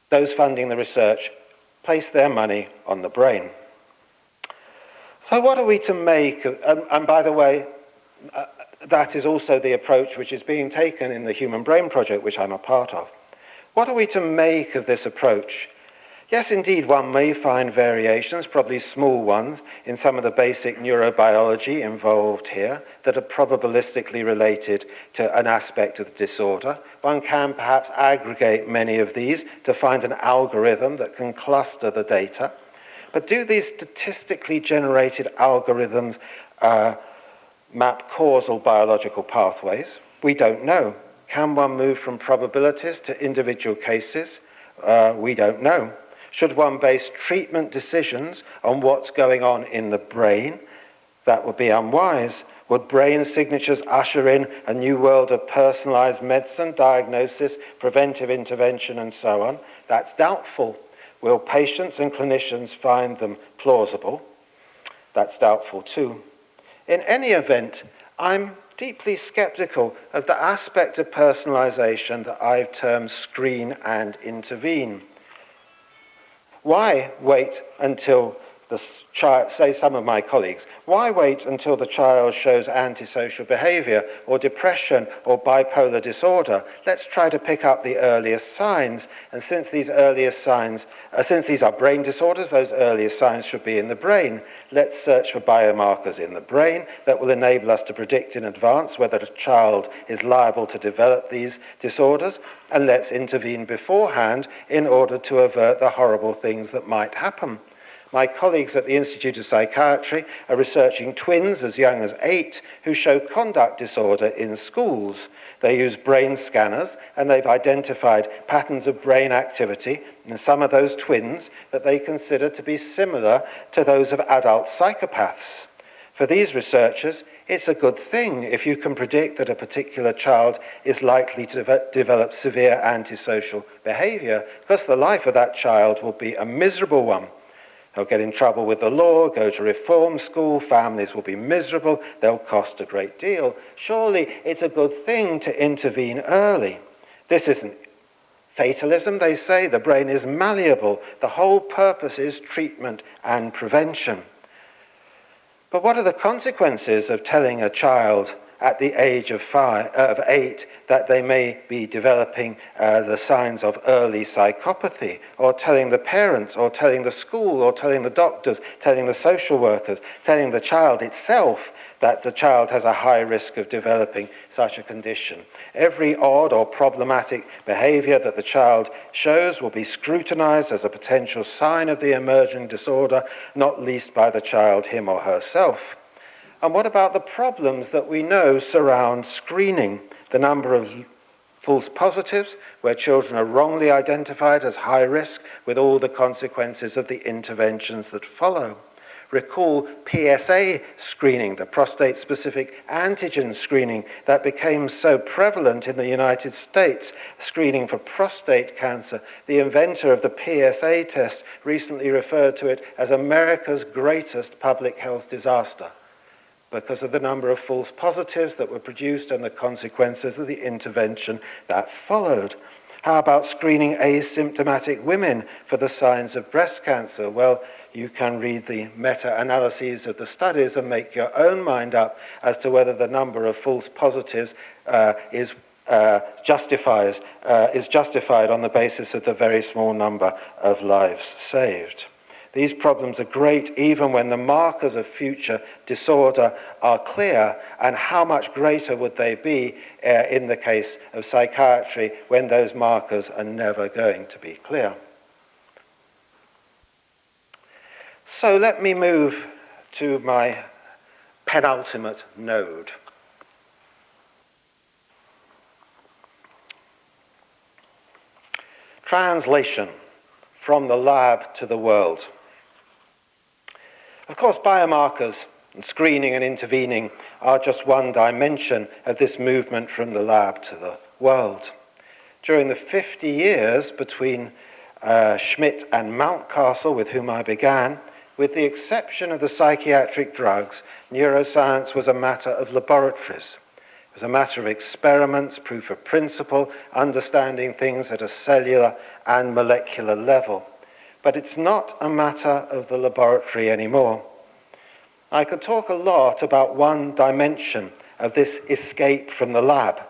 those funding the research place their money on the brain. So what are we to make, of, and, um, and, by the way, uh, that is also the approach which is being taken in the Human Brain Project, which I'm a part of. What are we to make of this approach Yes, indeed, one may find variations, probably small ones, in some of the basic neurobiology involved here that are probabilistically related to an aspect of the disorder. One can perhaps aggregate many of these to find an algorithm that can cluster the data. But do these statistically generated algorithms uh, map causal biological pathways? We don't know. Can one move from probabilities to individual cases? Uh, we don't know. Should one base treatment decisions on what's going on in the brain? That would be unwise. Would brain signatures usher in a new world of personalized medicine, diagnosis, preventive intervention, and so on? That's doubtful. Will patients and clinicians find them plausible? That's doubtful too. In any event, I'm deeply skeptical of the aspect of personalization that I've termed screen and intervene. why wait until this child, say some of my colleagues, why wait until the child shows antisocial behavior or depression or bipolar disorder? Let's try to pick up the earliest signs. And since these earliest signs, uh, since these are brain disorders, those earliest signs should be in the brain. Let's search for biomarkers in the brain that will enable us to predict in advance whether a child is liable to develop these disorders. And let's intervene beforehand in order to avert the horrible things that might happen. My colleagues at the Institute of Psychiatry are researching twins as young as eight who show conduct disorder in schools. They use brain scanners and they've identified patterns of brain activity in some of those twins that they consider to be similar to those of adult psychopaths. For these researchers, it's a good thing if you can predict that a particular child is likely to de develop severe antisocial behavior, because the life of that child will be a miserable one. They'll get in trouble with the law, go to reform school, families will be miserable, they'll cost a great deal. Surely it's a good thing to intervene early. This isn't fatalism, they say. The brain is malleable. The whole purpose is treatment and prevention. But what are the consequences of telling a child at the age of, five, uh, of eight that they may be developing uh, the signs of early psychopathy, or telling the parents, or telling the school, or telling the doctors, telling the social workers, telling the child itself that the child has a high risk of developing such a condition. Every odd or problematic behavior that the child shows will be scrutinized as a potential sign of the emerging disorder, not least by the child, him or herself. And what about the problems that we know surround screening? The number of false positives, where children are wrongly identified as high risk, with all the consequences of the interventions that follow. Recall PSA screening, the prostate specific antigen screening that became so prevalent in the United States, screening for prostate cancer. The inventor of the PSA test recently referred to it as America's greatest public health disaster because of the number of false positives that were produced and the consequences of the intervention that followed. How about screening asymptomatic women for the signs of breast cancer? Well, you can read the meta analyses of the studies and make your own mind up as to whether the number of false positives uh, is. Uh, justifies uh, is justified on the basis of the very small number of lives saved. These problems are great even when the markers of future disorder are clear, and how much greater would they be uh, in the case of psychiatry when those markers are never going to be clear? So let me move to my penultimate node. Translation from the lab to the world. Of course, biomarkers and screening and intervening are just one dimension of this movement from the lab to the world. During the 50 years between uh, Schmidt and Mountcastle, with whom I began, with the exception of the psychiatric drugs, neuroscience was a matter of laboratories. It was a matter of experiments, proof of principle, understanding things at a cellular and molecular level. But it's not a matter of the laboratory anymore. I could talk a lot about one dimension of this escape from the lab,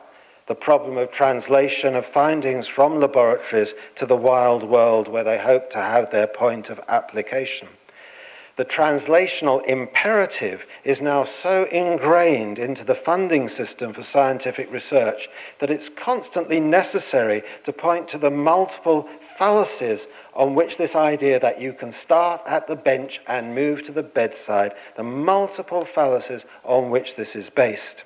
the problem of translation of findings from laboratories to the wild world where they hope to have their point of application. The translational imperative is now so ingrained into the funding system for scientific research that it's constantly necessary to point to the multiple fallacies on which this idea that you can start at the bench and move to the bedside, the multiple fallacies on which this is based.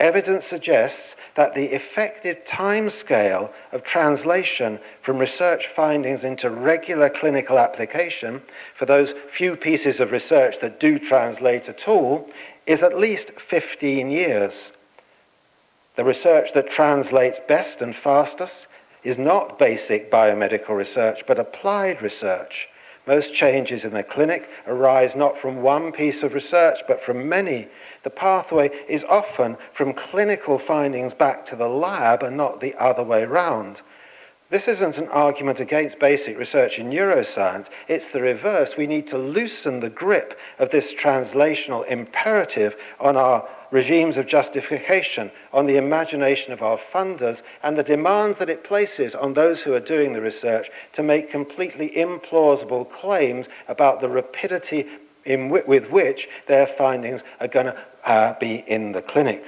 Evidence suggests that the effective timescale of translation from research findings into regular clinical application for those few pieces of research that do translate at all is at least 15 years. The research that translates best and fastest is not basic biomedical research, but applied research. Most changes in the clinic arise not from one piece of research, but from many. The pathway is often from clinical findings back to the lab and not the other way round. This isn't an argument against basic research in neuroscience, it's the reverse. We need to loosen the grip of this translational imperative on our regimes of justification on the imagination of our funders and the demands that it places on those who are doing the research to make completely implausible claims about the rapidity with which their findings are going to uh, be in the clinic.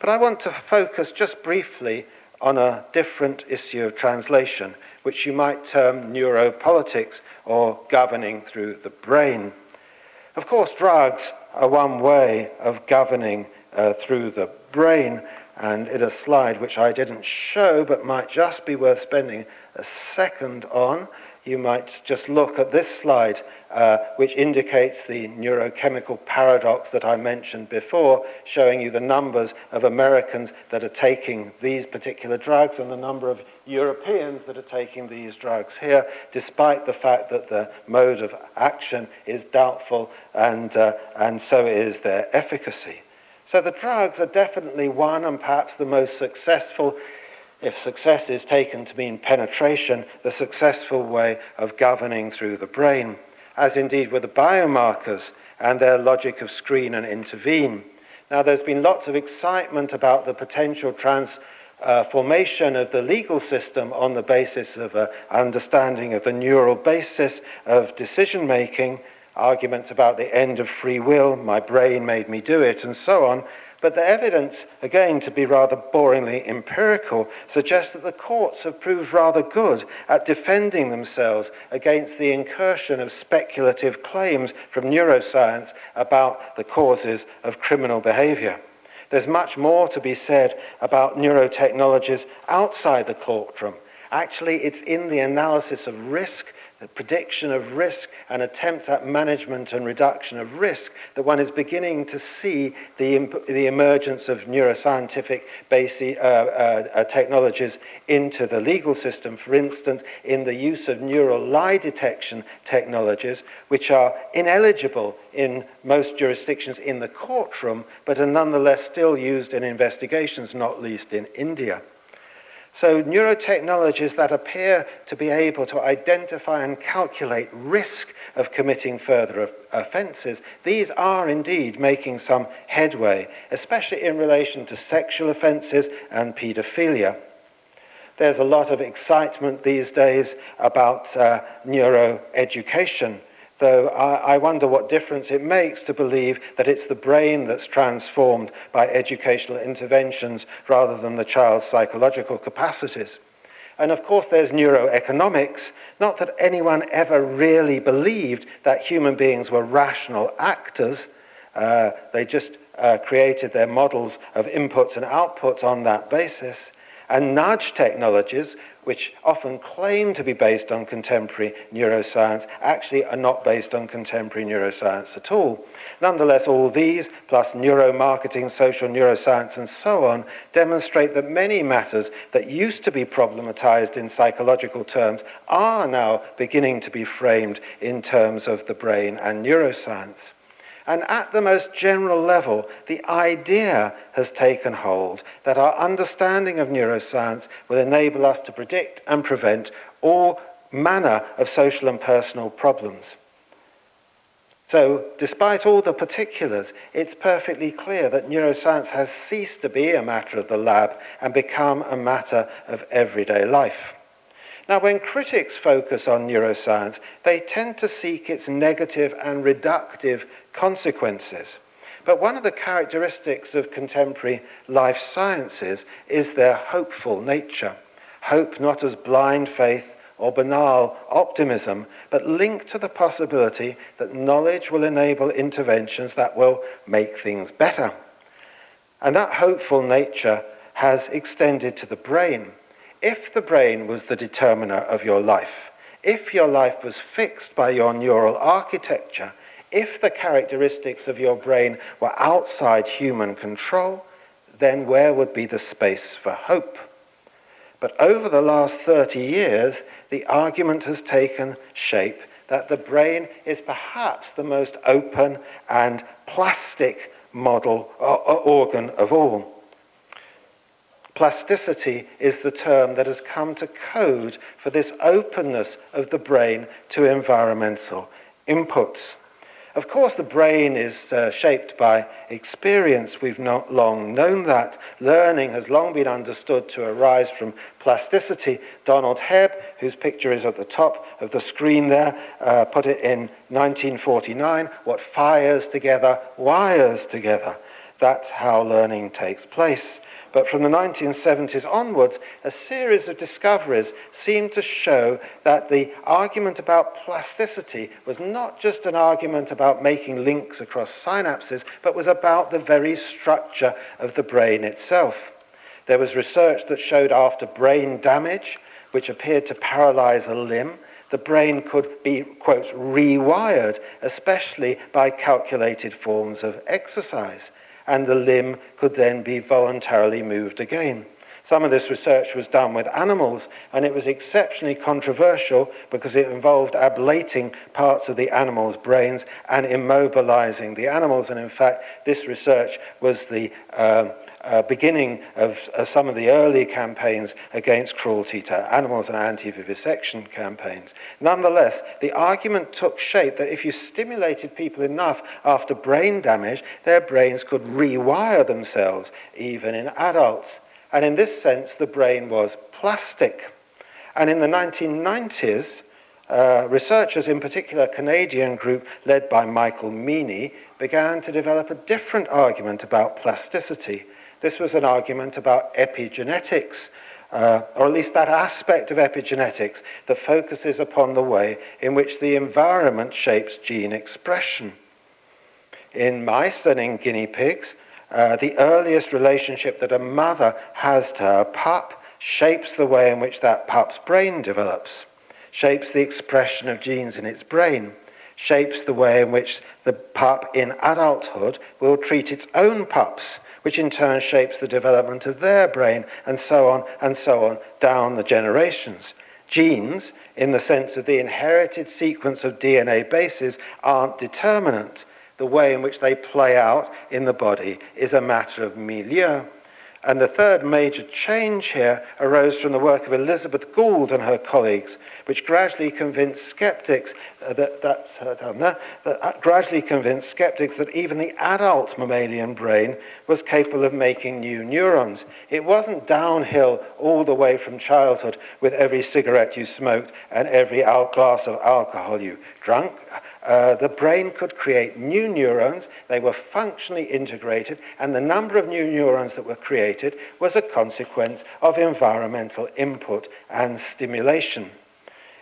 But I want to focus just briefly on a different issue of translation, which you might term neuropolitics or governing through the brain. Of course, drugs are one way of governing uh, through the brain, and in a slide which I didn't show but might just be worth spending a second on, you might just look at this slide, uh, which indicates the neurochemical paradox that I mentioned before, showing you the numbers of Americans that are taking these particular drugs and the number of Europeans that are taking these drugs here, despite the fact that the mode of action is doubtful and, uh, and so is their efficacy. So the drugs are definitely one and perhaps the most successful, if success is taken to mean penetration, the successful way of governing through the brain, as indeed were the biomarkers and their logic of screen and intervene. Now, there's been lots of excitement about the potential trans uh, formation of the legal system on the basis of an uh, understanding of the neural basis of decision making, arguments about the end of free will, my brain made me do it, and so on. But the evidence, again to be rather boringly empirical, suggests that the courts have proved rather good at defending themselves against the incursion of speculative claims from neuroscience about the causes of criminal behavior. There's much more to be said about neurotechnologies outside the courtroom. Actually, it's in the analysis of risk the prediction of risk and attempt at management and reduction of risk that one is beginning to see the, the emergence of neuroscientific basic, uh, uh, uh, technologies into the legal system, for instance, in the use of neural lie detection technologies, which are ineligible in most jurisdictions in the courtroom, but are nonetheless still used in investigations, not least in India. So neurotechnologies that appear to be able to identify and calculate risk of committing further offences, these are indeed making some headway, especially in relation to sexual offences and paedophilia. There's a lot of excitement these days about uh, neuroeducation though I, I wonder what difference it makes to believe that it's the brain that's transformed by educational interventions rather than the child's psychological capacities. And of course, there's neuroeconomics. Not that anyone ever really believed that human beings were rational actors, uh, they just uh, created their models of inputs and outputs on that basis. And nudge technologies, which often claim to be based on contemporary neuroscience, actually are not based on contemporary neuroscience at all. Nonetheless, all these, plus neuromarketing, social neuroscience, and so on, demonstrate that many matters that used to be problematized in psychological terms are now beginning to be framed in terms of the brain and neuroscience. And at the most general level, the idea has taken hold that our understanding of neuroscience will enable us to predict and prevent all manner of social and personal problems. So, despite all the particulars, it's perfectly clear that neuroscience has ceased to be a matter of the lab and become a matter of everyday life. Now, when critics focus on neuroscience, they tend to seek its negative and reductive consequences. But one of the characteristics of contemporary life sciences is their hopeful nature. Hope not as blind faith or banal optimism, but linked to the possibility that knowledge will enable interventions that will make things better. And that hopeful nature has extended to the brain. If the brain was the determiner of your life, if your life was fixed by your neural architecture, If the characteristics of your brain were outside human control, then where would be the space for hope? But over the last 30 years, the argument has taken shape that the brain is perhaps the most open and plastic model or, or organ of all. Plasticity is the term that has come to code for this openness of the brain to environmental inputs. Of course, the brain is uh, shaped by experience. We've not long known that. Learning has long been understood to arise from plasticity. Donald Hebb, whose picture is at the top of the screen there, uh, put it in 1949 what fires together wires together. That's how learning takes place. But from the 1970s onwards, a series of discoveries seemed to show that the argument about plasticity was not just an argument about making links across synapses, but was about the very structure of the brain itself. There was research that showed after brain damage, which appeared to paralyze a limb, the brain could be, quote, rewired, especially by calculated forms of exercise and the limb could then be voluntarily moved again. Some of this research was done with animals, and it was exceptionally controversial because it involved ablating parts of the animal's brains and immobilizing the animals. And in fact, this research was the uh, uh, beginning of, of some of the early campaigns against cruelty to animals and anti-vivisection campaigns. Nonetheless, the argument took shape that if you stimulated people enough after brain damage, their brains could rewire themselves, even in adults. And in this sense, the brain was plastic. And in the 1990s, uh, researchers, in particular a Canadian group led by Michael Meany, began to develop a different argument about plasticity. This was an argument about epigenetics, uh, or at least that aspect of epigenetics that focuses upon the way in which the environment shapes gene expression. In mice and in guinea pigs, uh, the earliest relationship that a mother has to her pup shapes the way in which that pup's brain develops, shapes the expression of genes in its brain, shapes the way in which the pup in adulthood will treat its own pups which in turn shapes the development of their brain, and so on and so on down the generations. Genes, in the sense of the inherited sequence of DNA bases, aren't determinant. The way in which they play out in the body is a matter of milieu. And the third major change here arose from the work of Elizabeth Gould and her colleagues which gradually convinced skeptics uh, that that's uh, done that, that gradually convinced skeptics that even the adult mammalian brain was capable of making new neurons. It wasn't downhill all the way from childhood with every cigarette you smoked and every glass of alcohol you drank. Uh, the brain could create new neurons, they were functionally integrated, and the number of new neurons that were created was a consequence of environmental input and stimulation.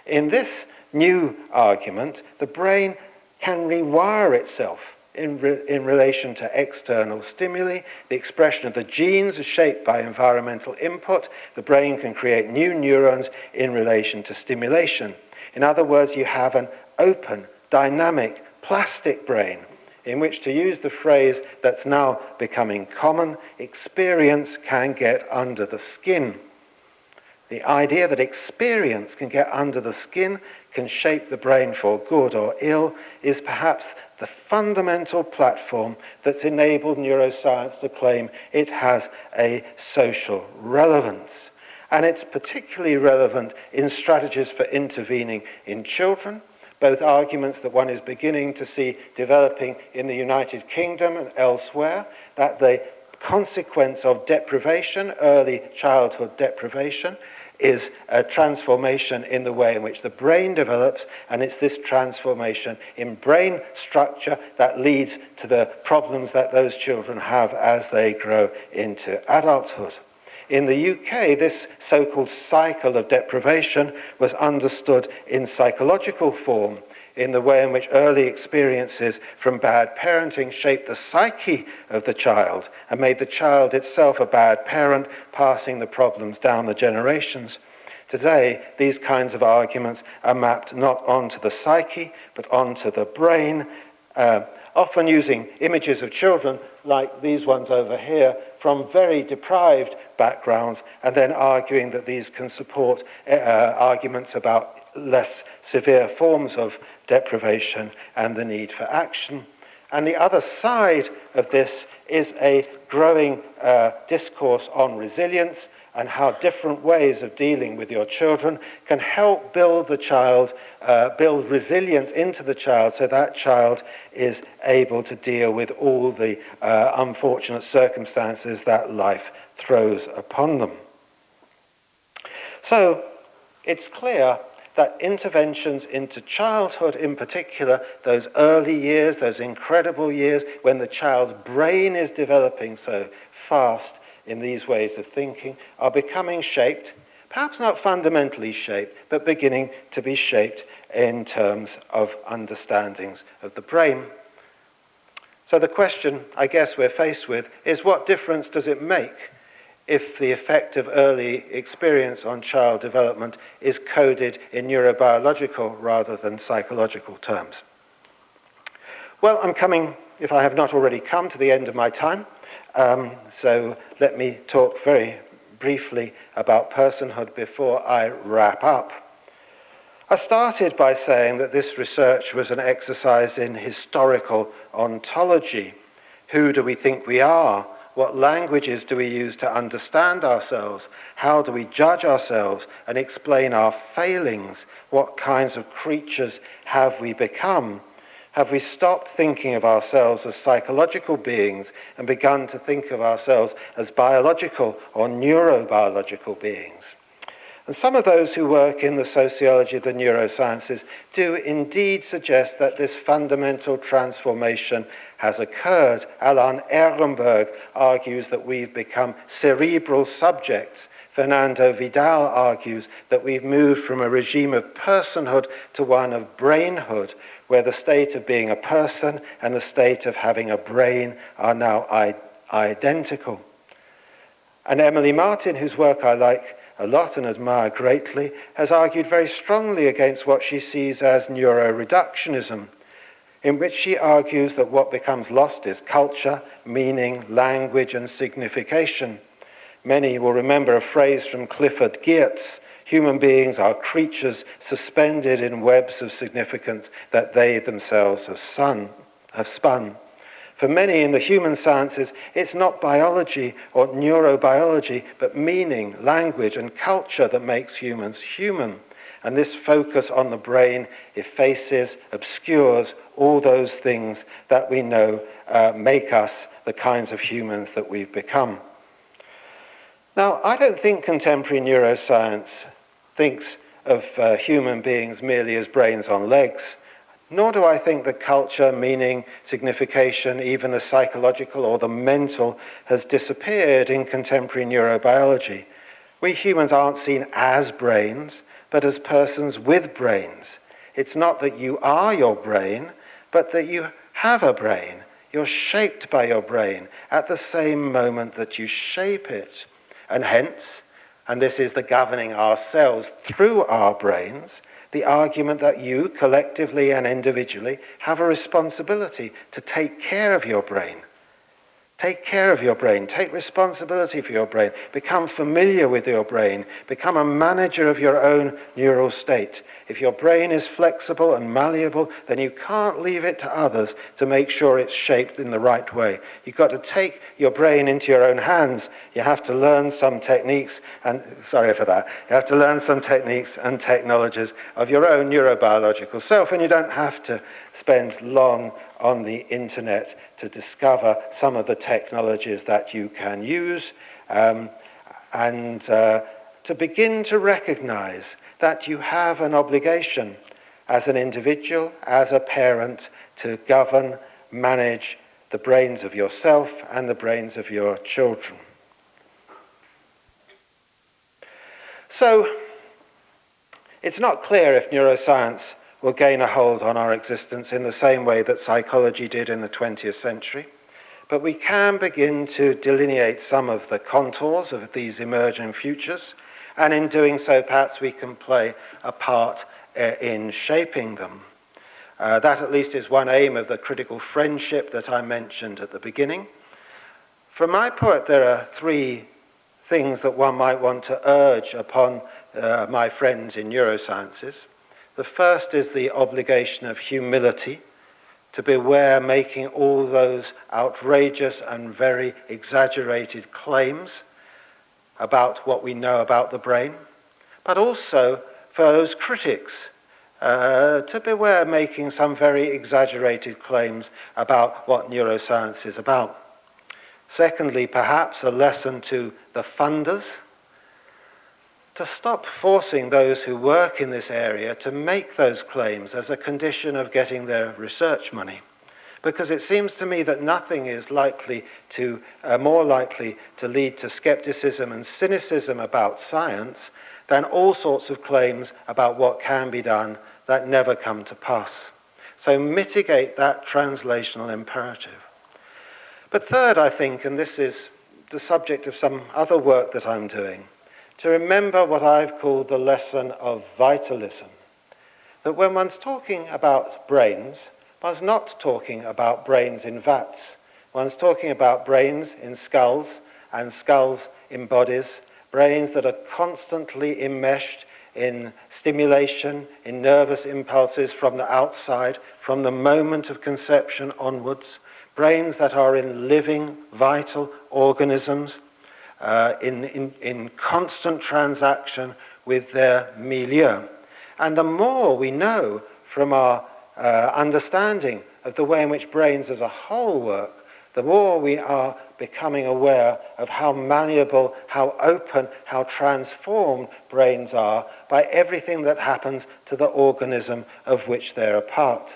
In this new argument, the brain can rewire itself in, re in relation to external stimuli. The expression of the genes is shaped by environmental input. The brain can create new neurons in relation to stimulation. In other words, you have an open, dynamic, plastic brain in which to use the phrase that's now becoming common, experience can get under the skin. The idea that experience can get under the skin, can shape the brain for good or ill, is perhaps the fundamental platform that's enabled neuroscience to claim it has a social relevance. And it's particularly relevant in strategies for intervening in children, both arguments that one is beginning to see developing in the United Kingdom and elsewhere, that the consequence of deprivation, early childhood deprivation, is a transformation in the way in which the brain develops, and it's this transformation in brain structure that leads to the problems that those children have as they grow into adulthood. In the UK, this so called cycle of deprivation was understood in psychological form in the way in which early experiences from bad parenting shaped the psyche of the child and made the child itself a bad parent, passing the problems down the generations. Today, these kinds of arguments are mapped not onto the psyche, but onto the brain, uh, often using images of children like these ones over here from very deprived backgrounds and then arguing that these can support uh, uh arguments about less severe forms of deprivation and the need for action. And the other side of this is a growing uh, discourse on resilience and how different ways of dealing with your children can help build the child, uh, build resilience into the child so that child is able to deal with all the uh, unfortunate circumstances that life throws upon them. So it's clear that interventions into childhood in particular, those early years, those incredible years when the child's brain is developing so fast in these ways of thinking, are becoming shaped, perhaps not fundamentally shaped, but beginning to be shaped in terms of understandings of the brain. So the question I guess we're faced with is what difference does it make if the effect of early experience on child development is coded in neurobiological rather than psychological terms. Well, I'm coming, if I have not already come, to the end of my time. Um, so let me talk very briefly about personhood before I wrap up. I started by saying that this research was an exercise in historical ontology. Who do we think we are? What languages do we use to understand ourselves? How do we judge ourselves and explain our failings? What kinds of creatures have we become? Have we stopped thinking of ourselves as psychological beings and begun to think of ourselves as biological or neurobiological beings? And some of those who work in the sociology of the neurosciences do indeed suggest that this fundamental transformation has occurred, Alan Ehrenberg argues that we've become cerebral subjects. Fernando Vidal argues that we've moved from a regime of personhood to one of brainhood, where the state of being a person and the state of having a brain are now identical. And Emily Martin, whose work I like a lot and admire greatly, has argued very strongly against what she sees as neuroreductionism in which she argues that what becomes lost is culture, meaning, language, and signification. Many will remember a phrase from Clifford Geertz human beings are creatures suspended in webs of significance that they themselves have, sun, have spun. For many in the human sciences, it's not biology or neurobiology, but meaning, language, and culture that makes humans human. And this focus on the brain effaces, obscures all those things that we know uh, make us the kinds of humans that we've become. Now, I don't think contemporary neuroscience thinks of uh, human beings merely as brains on legs, nor do I think that culture, meaning, signification, even the psychological or the mental, has disappeared in contemporary neurobiology. We humans aren't seen as brains, but as persons with brains. It's not that you are your brain, but that you have a brain. You're shaped by your brain at the same moment that you shape it. And hence, and this is the governing ourselves through our brains, the argument that you, collectively and individually, have a responsibility to take care of your brain, Take care of your brain. Take responsibility for your brain. Become familiar with your brain. Become a manager of your own neural state. If your brain is flexible and malleable, then you can't leave it to others to make sure it's shaped in the right way. You've got to take your brain into your own hands. You have to learn some techniques, and sorry for that, you have to learn some techniques and technologies of your own neurobiological self, and you don't have to spend long on the internet to discover some of the technologies that you can use um, and uh, to begin to recognize that you have an obligation as an individual, as a parent, to govern, manage the brains of yourself and the brains of your children. So, it's not clear if neuroscience will gain a hold on our existence in the same way that psychology did in the 20th century. But we can begin to delineate some of the contours of these emerging futures, and in doing so, perhaps we can play a part uh, in shaping them. Uh, that, at least, is one aim of the critical friendship that I mentioned at the beginning. From my part, there are three things that one might want to urge upon uh, my friends in neurosciences. The first is the obligation of humility to beware making all those outrageous and very exaggerated claims about what we know about the brain, but also for those critics uh, to beware making some very exaggerated claims about what neuroscience is about. Secondly, perhaps a lesson to the funders to stop forcing those who work in this area to make those claims as a condition of getting their research money. Because it seems to me that nothing is likely to, uh, more likely to lead to skepticism and cynicism about science than all sorts of claims about what can be done that never come to pass. So mitigate that translational imperative. But third, I think, and this is the subject of some other work that I'm doing, to remember what I've called the lesson of vitalism. That when one's talking about brains, one's not talking about brains in vats. One's talking about brains in skulls and skulls in bodies, brains that are constantly enmeshed in stimulation, in nervous impulses from the outside, from the moment of conception onwards, brains that are in living, vital organisms uh, in, in, in constant transaction with their milieu. And the more we know from our uh, understanding of the way in which brains as a whole work, the more we are becoming aware of how malleable, how open, how transformed brains are by everything that happens to the organism of which they're a part.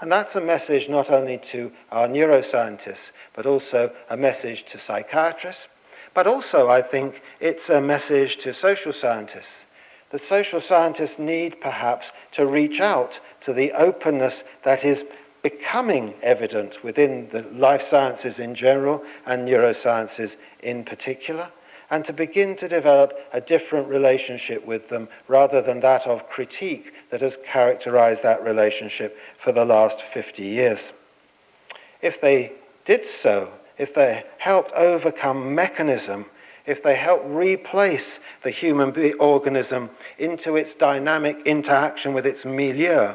And that's a message not only to our neuroscientists, but also a message to psychiatrists, But also, I think it's a message to social scientists. The social scientists need perhaps to reach out to the openness that is becoming evident within the life sciences in general and neurosciences in particular, and to begin to develop a different relationship with them rather than that of critique that has characterized that relationship for the last 50 years. If they did so, if they helped overcome mechanism, if they help replace the human organism into its dynamic interaction with its milieu,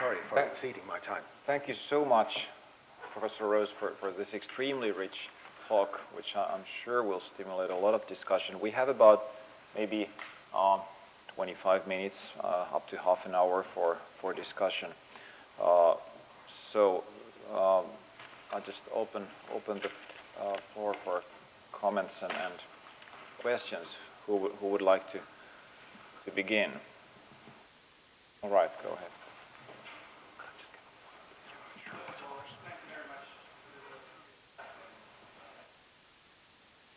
Sorry for exceeding my time. Thank you so much, Professor Rose, for, for this extremely rich talk, which I'm sure will stimulate a lot of discussion. We have about maybe um, 25 minutes, uh, up to half an hour for, for discussion. Uh, so um, I'll just open, open the uh, floor for comments and, and questions. Who, who would like to, to begin? All right, go ahead.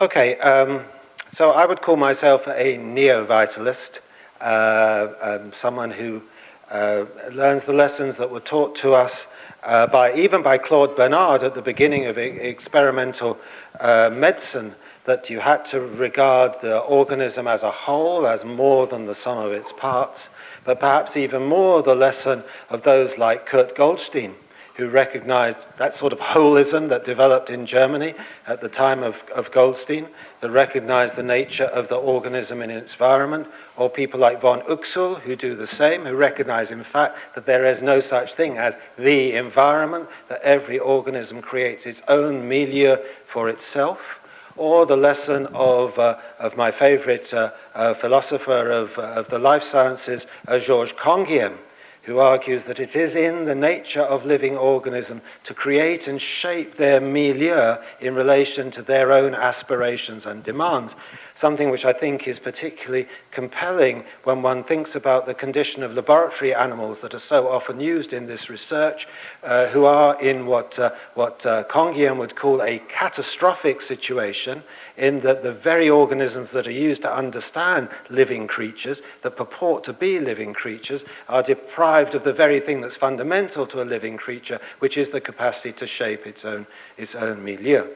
Okay, um, so I would call myself a neo-vitalist, uh, um, someone who uh, learns the lessons that were taught to us uh, by even by Claude Bernard at the beginning of experimental uh, medicine, that you had to regard the organism as a whole, as more than the sum of its parts, but perhaps even more the lesson of those like Kurt Goldstein, who recognized that sort of holism that developed in Germany at the time of, of Goldstein, that recognized the nature of the organism in its environment, or people like von Uxkull who do the same, who recognize in fact that there is no such thing as the environment, that every organism creates its own milieu for itself or the lesson of, uh, of my favorite uh, uh, philosopher of, uh, of the life sciences, uh, Georges Canguilhem, who argues that it is in the nature of living organism to create and shape their milieu in relation to their own aspirations and demands, something which I think is particularly compelling when one thinks about the condition of laboratory animals that are so often used in this research, uh, who are in what, uh, what uh, Kongian would call a catastrophic situation, in that the very organisms that are used to understand living creatures, that purport to be living creatures, are deprived of the very thing that's fundamental to a living creature, which is the capacity to shape its own, its own milieu.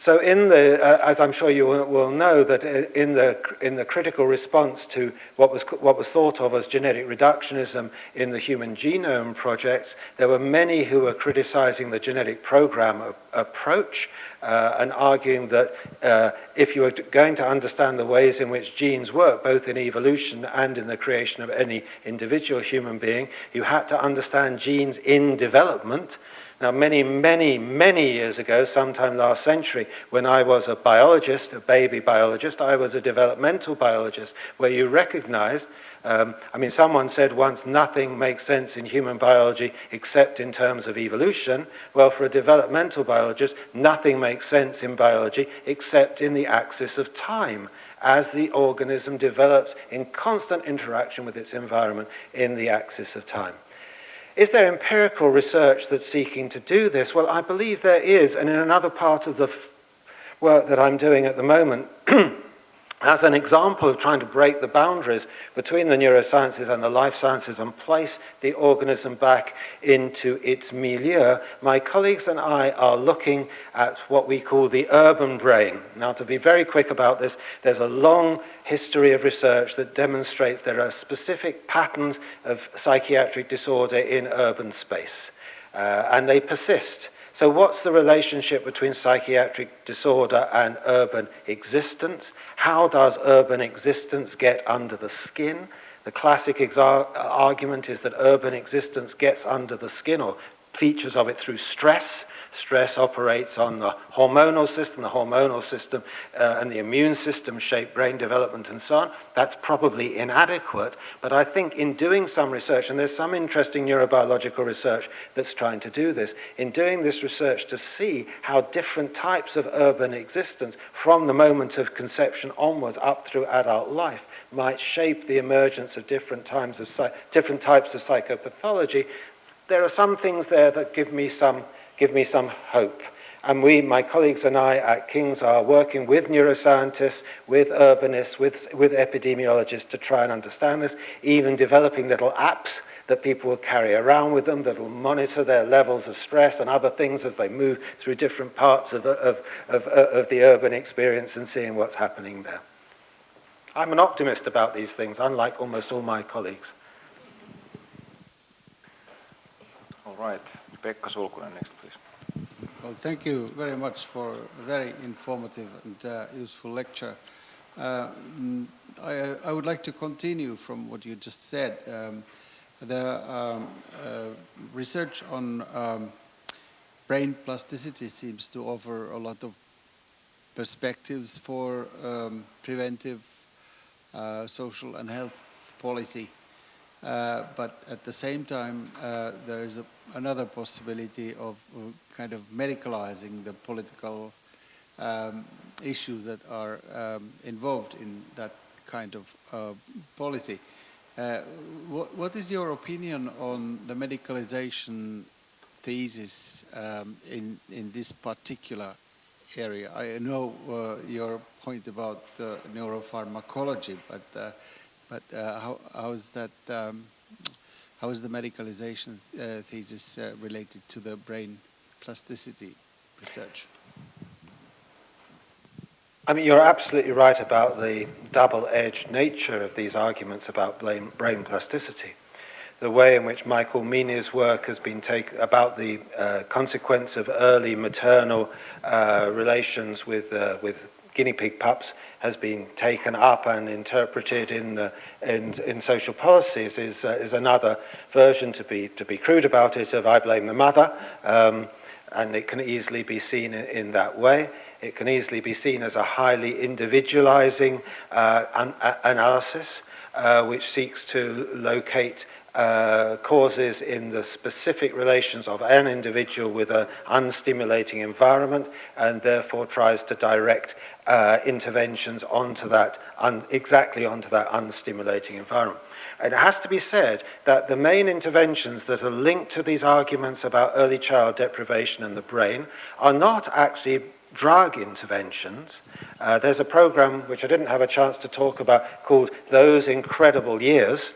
So in the, uh, as I'm sure you will know, that uh, in the, in the critical response to what was, what was thought of as genetic reductionism in the Human Genome Project, there were many who were criticizing the genetic program approach uh, and arguing that uh, if you were going to understand the ways in which genes work, both in evolution and in the creation of any individual human being, you had to understand genes in development, Now, many, many, many years ago, sometime last century, when I was a biologist, a baby biologist, I was a developmental biologist, where you recognized, um, I mean, someone said once, nothing makes sense in human biology except in terms of evolution. Well, for a developmental biologist, nothing makes sense in biology except in the axis of time as the organism develops in constant interaction with its environment in the axis of time. Is there empirical research that's seeking to do this? Well, I believe there is, and in another part of the work that I'm doing at the moment, as an example of trying to break the boundaries between the neurosciences and the life sciences and place the organism back into its milieu, my colleagues and I are looking at what we call the urban brain. Now, to be very quick about this, there's a long history of research that demonstrates there are specific patterns of psychiatric disorder in urban space, uh, and they persist. So what's the relationship between psychiatric disorder and urban existence? How does urban existence get under the skin? The classic argument is that urban existence gets under the skin or features of it through stress, Stress operates on the hormonal system, the hormonal system uh, and the immune system shape brain development and so on. That's probably inadequate, but I think in doing some research, and there's some interesting neurobiological research that's trying to do this, in doing this research to see how different types of urban existence from the moment of conception onwards up through adult life might shape the emergence of different, times of different types of psychopathology there are some things there that give me some give me some hope. And we, my colleagues and I at King's, are working with neuroscientists, with urbanists, with, with epidemiologists to try and understand this, even developing little apps that people will carry around with them that will monitor their levels of stress and other things as they move through different parts of, of, of, of, the urban experience and seeing what's happening there. I'm an optimist about these things, unlike almost all my colleagues. All right, Pekka Sulkunen next. Well, thank you very much for a very informative and uh, useful lecture. Uh, I, I, would like to continue from what you just said. Um, the um, uh, research on um, brain plasticity seems to offer a lot of perspectives for um, preventive uh, social and health policy. Uh, but at the same time, uh, there is a, another possibility of kind of medicalizing the political um, issues that are um, involved in that kind of uh, policy. Uh, what, what is your opinion on the medicalization thesis um, in, in this particular area? I know uh, your point about neuropharmacology, but, uh, but uh, how, how is that, um, how is the medicalization uh, thesis related to the brain plasticity research? I mean, you're absolutely right about the double-edged nature of these arguments about brain, brain plasticity. The way in which Michael Meany's work has been taken about the uh, consequence of early maternal uh, relations with, uh, with guinea pig pups has been taken up and interpreted in, uh, in, in social policies is, uh, is another version to be, to be crude about it of I blame the mother. Um, and it can easily be seen in, in that way. It can easily be seen as a highly individualizing uh, an, a, analysis uh, which seeks to locate uh, causes in the specific relations of an individual with an unstimulating environment and therefore tries to direct uh, interventions onto that, un exactly onto that unstimulating environment. And it has to be said that the main interventions that are linked to these arguments about early child deprivation and the brain are not actually drug interventions. Uh, there's a program which I didn't have a chance to talk about called Those Incredible Years,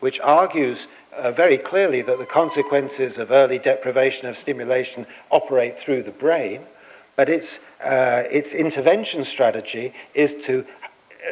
which argues uh, very clearly that the consequences of early deprivation of stimulation operate through the brain, but its, uh, its intervention strategy is to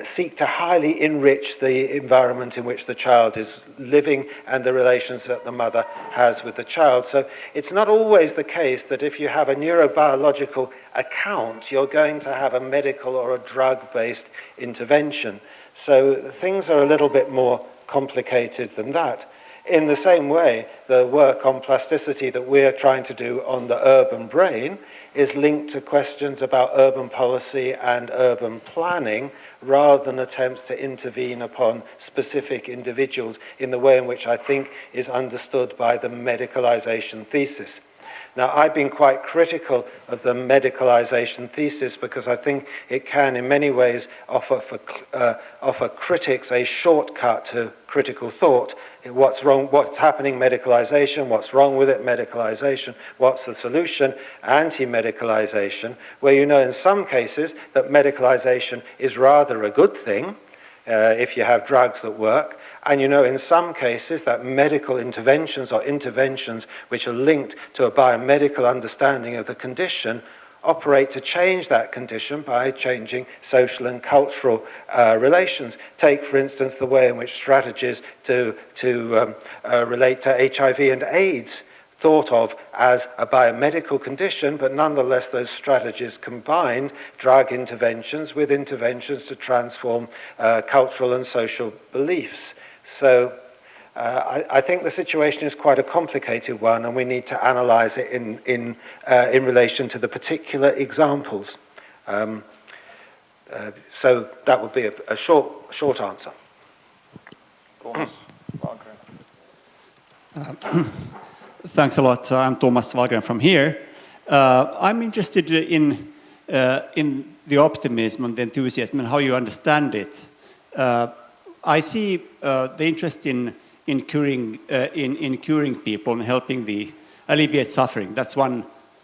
seek to highly enrich the environment in which the child is living and the relations that the mother has with the child. So it's not always the case that if you have a neurobiological account, you're going to have a medical or a drug based intervention. So things are a little bit more complicated than that. In the same way, the work on plasticity that we're trying to do on the urban brain is linked to questions about urban policy and urban planning rather than attempts to intervene upon specific individuals in the way in which I think is understood by the medicalization thesis. Now, I've been quite critical of the medicalization thesis because I think it can, in many ways, offer, for, uh, offer critics a shortcut to critical thought what's wrong, what's happening, medicalization, what's wrong with it, medicalization, what's the solution, anti-medicalization, where you know in some cases that medicalization is rather a good thing uh, if you have drugs that work, and you know in some cases that medical interventions or interventions which are linked to a biomedical understanding of the condition operate to change that condition by changing social and cultural uh, relations. Take, for instance, the way in which strategies to, to um, uh, relate to HIV and AIDS thought of as a biomedical condition, but nonetheless those strategies combined drug interventions with interventions to transform uh, cultural and social beliefs. So Uh, I, I, think the situation is quite a complicated one and we need to analyse it in, in, uh, in relation to the particular examples. Um, uh, so that would be a, a short, short answer. Uh, thanks a lot. I'm Thomas Wagren from here. Uh, I'm interested in, uh, in the optimism and the enthusiasm and how you understand it. I see the interest in in curing, uh, in, in curing people and helping the alleviate suffering. That's one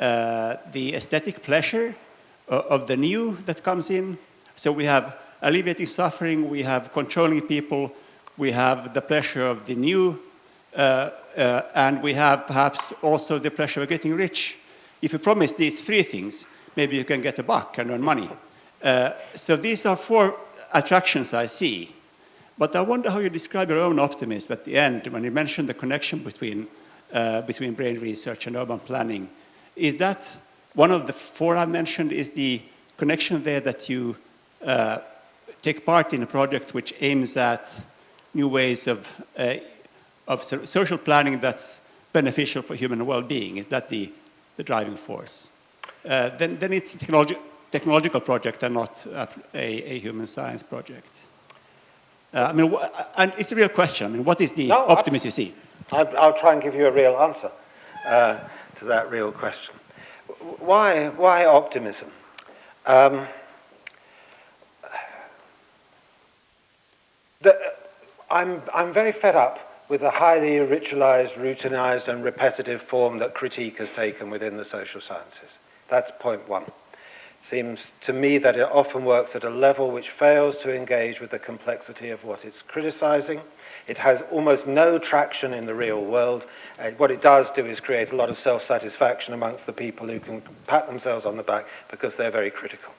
uh, the aesthetic pleasure uh, of the new that comes in? So we have alleviating suffering, we have controlling people, we have the pleasure of the new, uh, and we have perhaps also the pleasure of getting rich. If you promise these three things, maybe you can get a buck and earn money. so these are four attractions I see. But I wonder how you describe your own optimism at the end when you mentioned the connection between, uh, between brain research and urban planning. Is that one of the four I mentioned is the connection there that you uh, take part in a project which aims at new ways of, uh, of social planning that's beneficial for human well-being. Is that the, the driving force? Uh, then, then it's a technologi technological project and not a, a, a human science project. Uh, I mean, uh, and it's a real question. I mean, what is the no, optimism you see? I'll, I'll, try and give you a real answer uh, to that real question. Why, why optimism? Um, the, I'm, I'm very fed up with the highly ritualized, routinized, and repetitive form that critique has taken within the social sciences. That's point one seems to me that it often works at a level which fails to engage with the complexity of what it's criticizing. It has almost no traction in the real world. Uh, what it does do is create a lot of self-satisfaction amongst the people who can pat themselves on the back because they're very critical.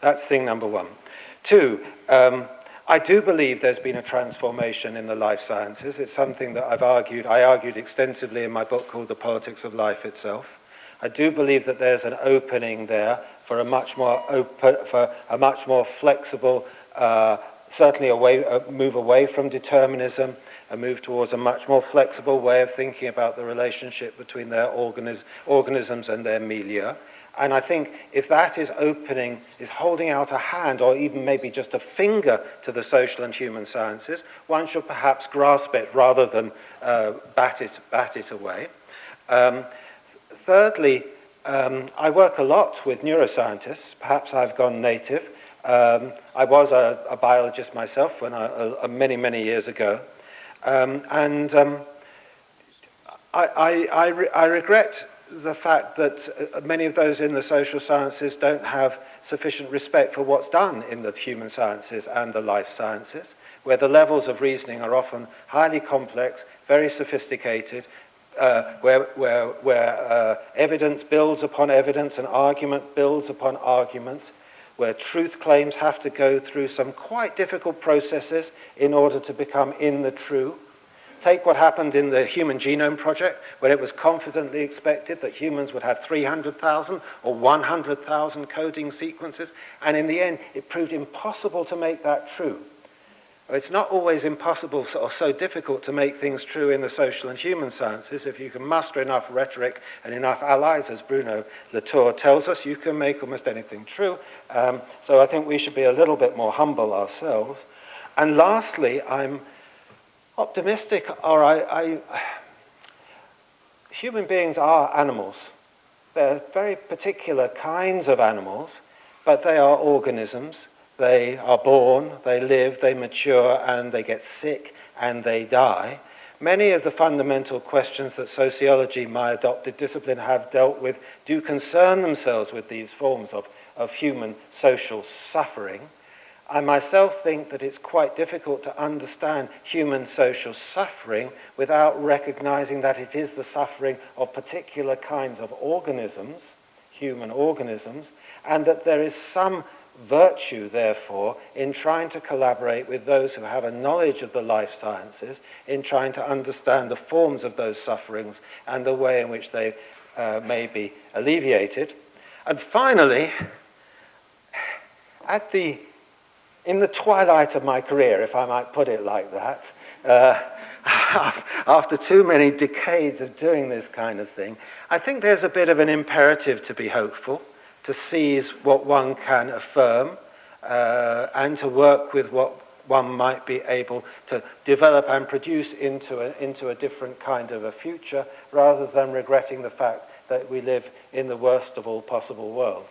That's thing number one. Two, um, I do believe there's been a transformation in the life sciences. It's something that I've argued, I argued extensively in my book called The Politics of Life itself. I do believe that there's an opening there for a much more open, for a much more flexible, uh, certainly way a move away from determinism and move towards a much more flexible way of thinking about the relationship between their organism, organisms and their milieu. And I think if that is opening, is holding out a hand or even maybe just a finger to the social and human sciences, one should perhaps grasp it rather than uh, bat, it, bat it away. Um, thirdly, Um, I work a lot with neuroscientists. Perhaps I've gone native. Um, I was a, a, biologist myself when I, a, many, many years ago. Um, and um, I, I, I, re I regret the fact that uh, many of those in the social sciences don't have sufficient respect for what's done in the human sciences and the life sciences, where the levels of reasoning are often highly complex, very sophisticated, uh, where, where, where uh, evidence builds upon evidence and argument builds upon argument, where truth claims have to go through some quite difficult processes in order to become in the true. Take what happened in the Human Genome Project, where it was confidently expected that humans would have 300,000 or 100,000 coding sequences, and in the end, it proved impossible to make that true. It's not always impossible or so difficult to make things true in the social and human sciences. If you can muster enough rhetoric and enough allies, as Bruno Latour tells us, you can make almost anything true. Um, so I think we should be a little bit more humble ourselves. And lastly, I'm optimistic, or I, I human beings are animals. They're very particular kinds of animals, but they are organisms They are born, they live, they mature, and they get sick and they die. Many of the fundamental questions that sociology, my adopted discipline, have dealt with do concern themselves with these forms of, of human social suffering. I myself think that it's quite difficult to understand human social suffering without recognizing that it is the suffering of particular kinds of organisms, human organisms, and that there is some virtue, therefore, in trying to collaborate with those who have a knowledge of the life sciences, in trying to understand the forms of those sufferings and the way in which they uh, may be alleviated. And finally, at the, in the twilight of my career, if I might put it like that, uh, after too many decades of doing this kind of thing, I think there's a bit of an imperative to be hopeful to seize what one can affirm uh, and to work with what one might be able to develop and produce into a, into a different kind of a future rather than regretting the fact that we live in the worst of all possible worlds.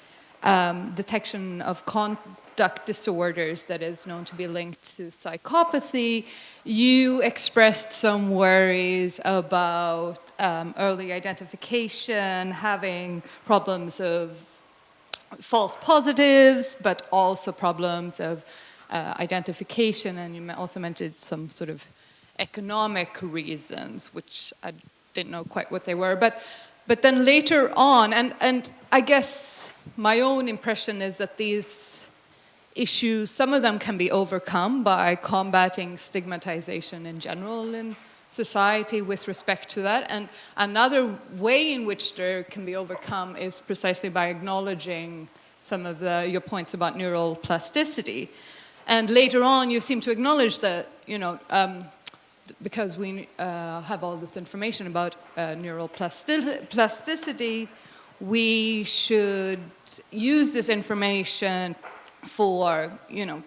um, detection of conduct disorders that is known to be linked to psychopathy, you expressed some worries about um, early identification, having problems of false positives, but also problems of uh, identification. And you also mentioned some sort of economic reasons, which I didn't know quite what they were. But, but then later on, and, and I guess my own impression is that these issues, some of them can be overcome by combating stigmatization in general in society with respect to that. And another way in which there can be overcome is precisely by acknowledging some of the, your points about neural plasticity. And later on, you seem to acknowledge that, you know, um, because we uh, have all this information about uh, neural plasticity, we should use this information for, you know,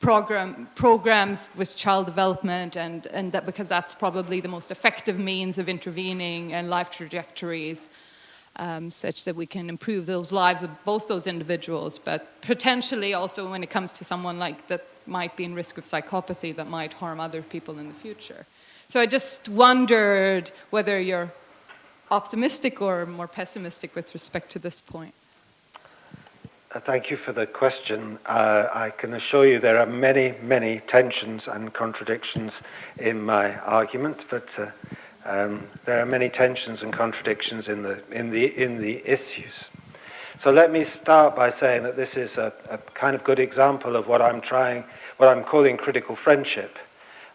program, programs with child development and, and that because that's probably the most effective means of intervening and life trajectories um, such that we can improve those lives of both those individuals, but potentially also when it comes to someone like that might be in risk of psychopathy that might harm other people in the future. So I just wondered whether you're optimistic or more pessimistic with respect to this point. Uh, thank you for the question. Uh, I can assure you there are many, many tensions and contradictions in my argument, but uh, um, there are many tensions and contradictions in the, in the, in the issues. So let me start by saying that this is a, a kind of good example of what I'm trying, what I'm calling critical friendship.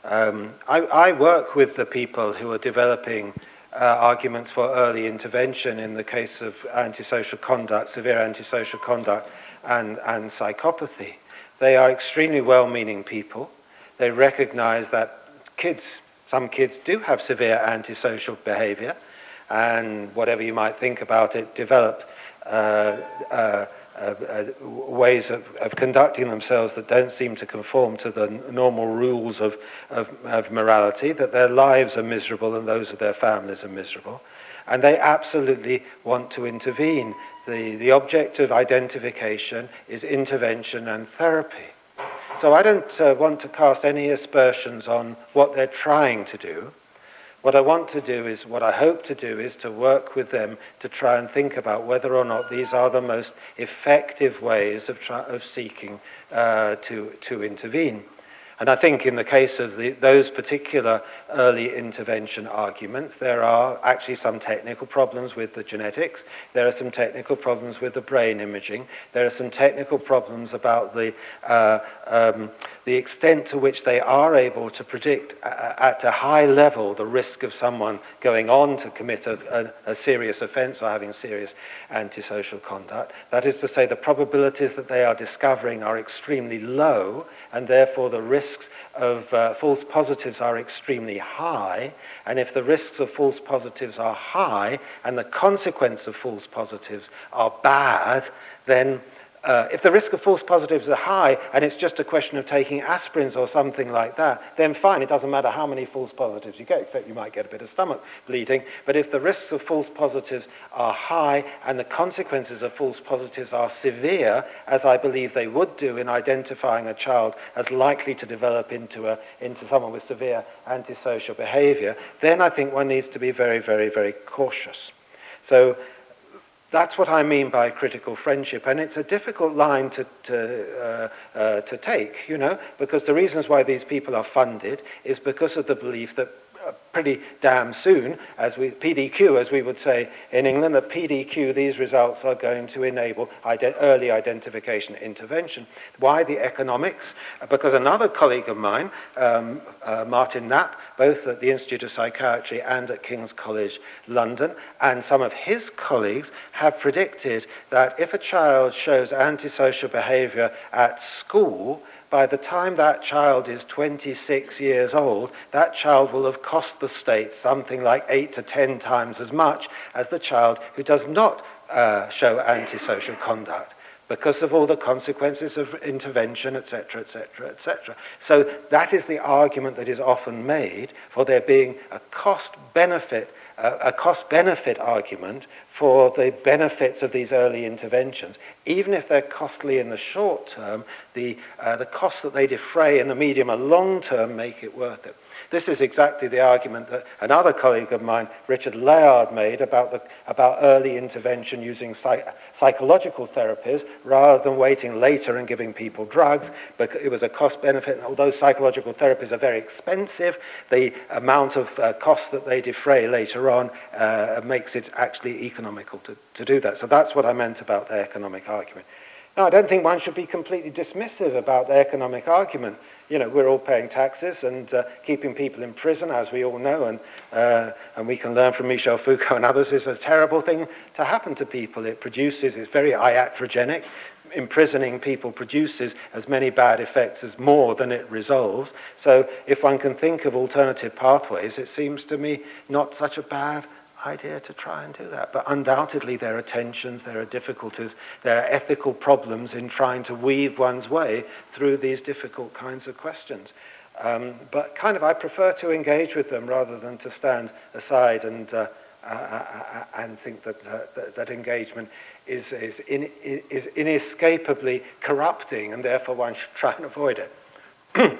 Um, I, I work with the people who are developing uh, arguments for early intervention in the case of antisocial conduct, severe antisocial conduct, and, and psychopathy. They are extremely well-meaning people. They recognize that kids, some kids do have severe antisocial behavior, and whatever you might think about it, develop uh, uh, uh, ways of, of conducting themselves that don't seem to conform to the normal rules of, of, of morality, that their lives are miserable and those of their families are miserable. And they absolutely want to intervene. The, the object of identification is intervention and therapy. So I don't uh, want to cast any aspersions on what they're trying to do. What I want to do is, what I hope to do is to work with them to try and think about whether or not these are the most effective ways of, of seeking uh, to, to intervene. And I think in the case of the, those particular early intervention arguments, there are actually some technical problems with the genetics, there are some technical problems with the brain imaging, there are some technical problems about the, uh, um, the extent to which they are able to predict uh, uh, at a high level the risk of someone going on to commit a, a, a serious offence or having serious antisocial conduct. That is to say, the probabilities that they are discovering are extremely low and therefore the risks of uh, false positives are extremely high. And if the risks of false positives are high and the consequence of false positives are bad, then Uh, if the risk of false positives are high and it's just a question of taking aspirins or something like that, then fine, it doesn't matter how many false positives you get, except you might get a bit of stomach bleeding. But if the risks of false positives are high and the consequences of false positives are severe, as I believe they would do in identifying a child as likely to develop into, a, into someone with severe antisocial behavior, then I think one needs to be very, very, very cautious. So That's what I mean by critical friendship, and it's a difficult line to, to, uh, uh, to take, you know, because the reasons why these people are funded is because of the belief that Uh, pretty damn soon, as we, PDQ, as we would say in England, that PDQ, these results are going to enable ident early identification intervention. Why the economics? Uh, because another colleague of mine, um, uh, Martin Knapp, both at the Institute of Psychiatry and at King's College London, and some of his colleagues have predicted that if a child shows antisocial behavior at school, by the time that child is 26 years old, that child will have cost the state something like eight to 10 times as much as the child who does not uh, show antisocial conduct because of all the consequences of intervention, etc., etc., etc. So that is the argument that is often made for there being a cost benefit a cost-benefit argument for the benefits of these early interventions. Even if they're costly in the short term, the, uh, the costs that they defray in the medium and long term make it worth it. This is exactly the argument that another colleague of mine, Richard Layard, made about, the, about early intervention using psych, psychological therapies rather than waiting later and giving people drugs. But it was a cost benefit, and although psychological therapies are very expensive, the amount of uh, cost that they defray later on uh, makes it actually economical to, to do that. So that's what I meant about the economic argument. Now, I don't think one should be completely dismissive about the economic argument you know, we're all paying taxes and uh, keeping people in prison, as we all know, and, uh, and we can learn from Michel Foucault and others, is a terrible thing to happen to people. It produces, it's very iatrogenic. Imprisoning people produces as many bad effects as more than it resolves. So if one can think of alternative pathways, it seems to me not such a bad idea to try and do that. But undoubtedly, there are tensions, there are difficulties, there are ethical problems in trying to weave one's way through these difficult kinds of questions. Um, but kind of, I prefer to engage with them rather than to stand aside and, uh, uh, and think that, uh, that, that engagement is, is, in, is inescapably corrupting and therefore one should try and avoid it.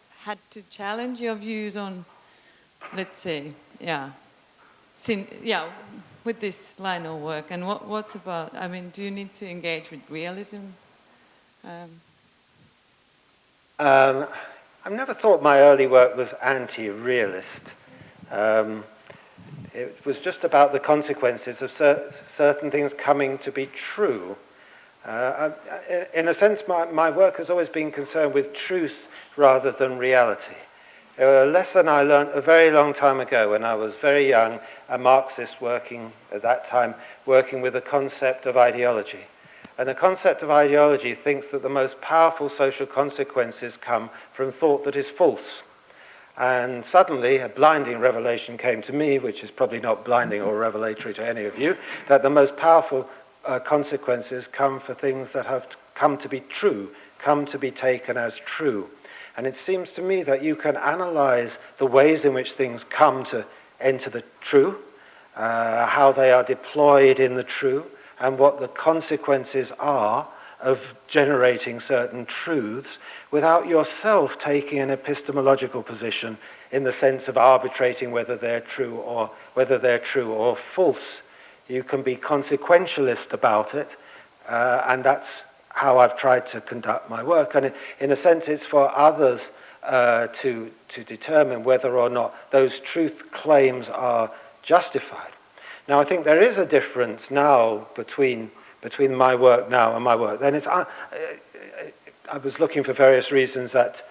had to challenge your views on, let's say, yeah, sin, yeah, with this line of work? And what, what about, I mean, do you need to engage with realism? Um, um, I've never thought my early work was anti-realist. Um, it was just about the consequences of cer certain things coming to be true. Uh, uh, in a sense, my, my work has always been concerned with truth rather than reality. A lesson I learned a very long time ago when I was very young, a Marxist working at that time, working with the concept of ideology. And the concept of ideology thinks that the most powerful social consequences come from thought that is false. And suddenly, a blinding revelation came to me, which is probably not blinding or revelatory to any of you, that the most powerful uh, consequences come for things that have come to be true, come to be taken as true. And it seems to me that you can analyze the ways in which things come to enter the true, uh, how they are deployed in the true, and what the consequences are of generating certain truths without yourself taking an epistemological position in the sense of arbitrating whether they're true or whether they're true or false. You can be consequentialist about it, uh, and that's how I've tried to conduct my work. And in a sense, it's for others uh, to, to determine whether or not those truth claims are justified. Now, I think there is a difference now between, between my work now and my work then. It's, I, uh, uh, I was looking for various reasons at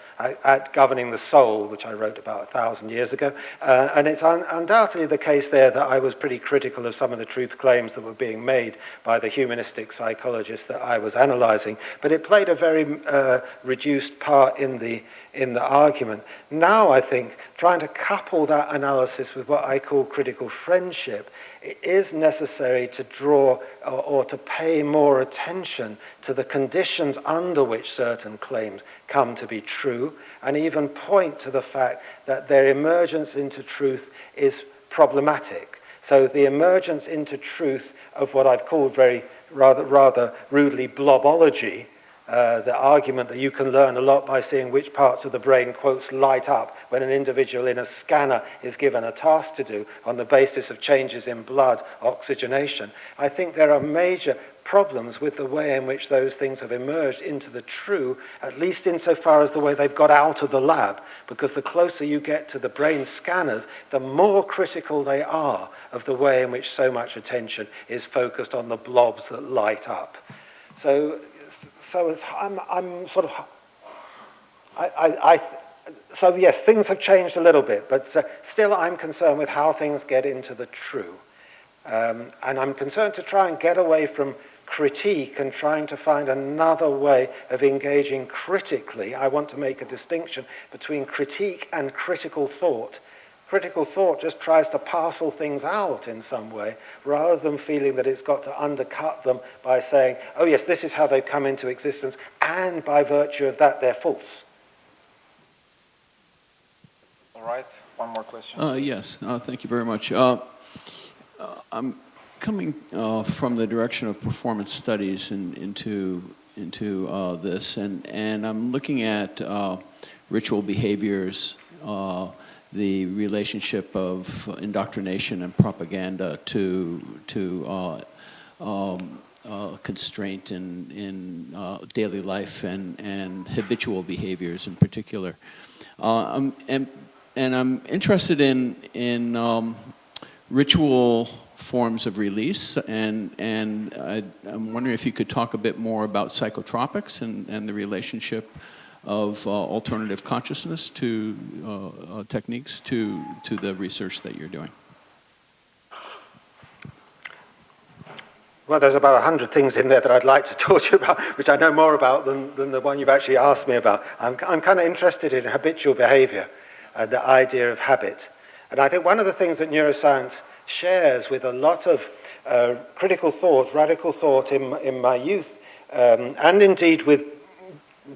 at Governing the Soul, which I wrote about a thousand years ago. Uh, and it's un undoubtedly the case there that I was pretty critical of some of the truth claims that were being made by the humanistic psychologists that I was analyzing. But it played a very uh, reduced part in the, in the argument. Now, I think, trying to couple that analysis with what I call critical friendship, it is necessary to draw or, or to pay more attention to the conditions under which certain claims come to be true and even point to the fact that their emergence into truth is problematic. So the emergence into truth of what I've called very rather, rather rudely blobology, uh, the argument that you can learn a lot by seeing which parts of the brain, quotes, light up when an individual in a scanner is given a task to do on the basis of changes in blood oxygenation. I think there are major problems with the way in which those things have emerged into the true, at least insofar as the way they've got out of the lab, because the closer you get to the brain scanners, the more critical they are of the way in which so much attention is focused on the blobs that light up. So, so I'm, I'm sort of, I, I, I, so yes, things have changed a little bit, but uh, still I'm concerned with how things get into the true. Um, and I'm concerned to try and get away from critique and trying to find another way of engaging critically. I want to make a distinction between critique and critical thought. Critical thought just tries to parcel things out in some way rather than feeling that it's got to undercut them by saying, oh, yes, this is how they've come into existence, and by virtue of that, they're false. All right, one more question. Uh, yes, uh, thank you very much. Uh, uh I'm coming uh, from the direction of performance studies in, into into uh, this, and and I'm looking at uh, ritual behaviors, uh, the relationship of indoctrination and propaganda to to uh, um, uh, constraint in in daily life and and habitual behaviors in particular. I'm, and and I'm interested in in um, ritual forms of release. And, and I, am wondering if you could talk a bit more about psychotropics and, and the relationship of uh, alternative consciousness to uh, uh, techniques to, to the research that you're doing. Well, there's about 100 things in there that I'd like to talk to you about, which I know more about than, than the one you've actually asked me about. I'm, I'm kind of interested in habitual behavior and the idea of habit. And I think one of the things that neuroscience shares with a lot of uh, critical thought, radical thought in, in my youth, um, and indeed with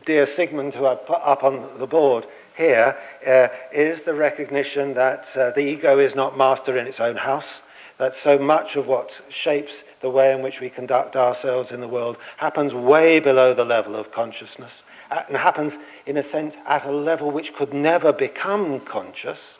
dear Sigmund, who I put up on the board here, uh, is the recognition that uh, the ego is not master in its own house, that so much of what shapes the way in which we conduct ourselves in the world happens way below the level of consciousness and happens, in a sense, at a level which could never become conscious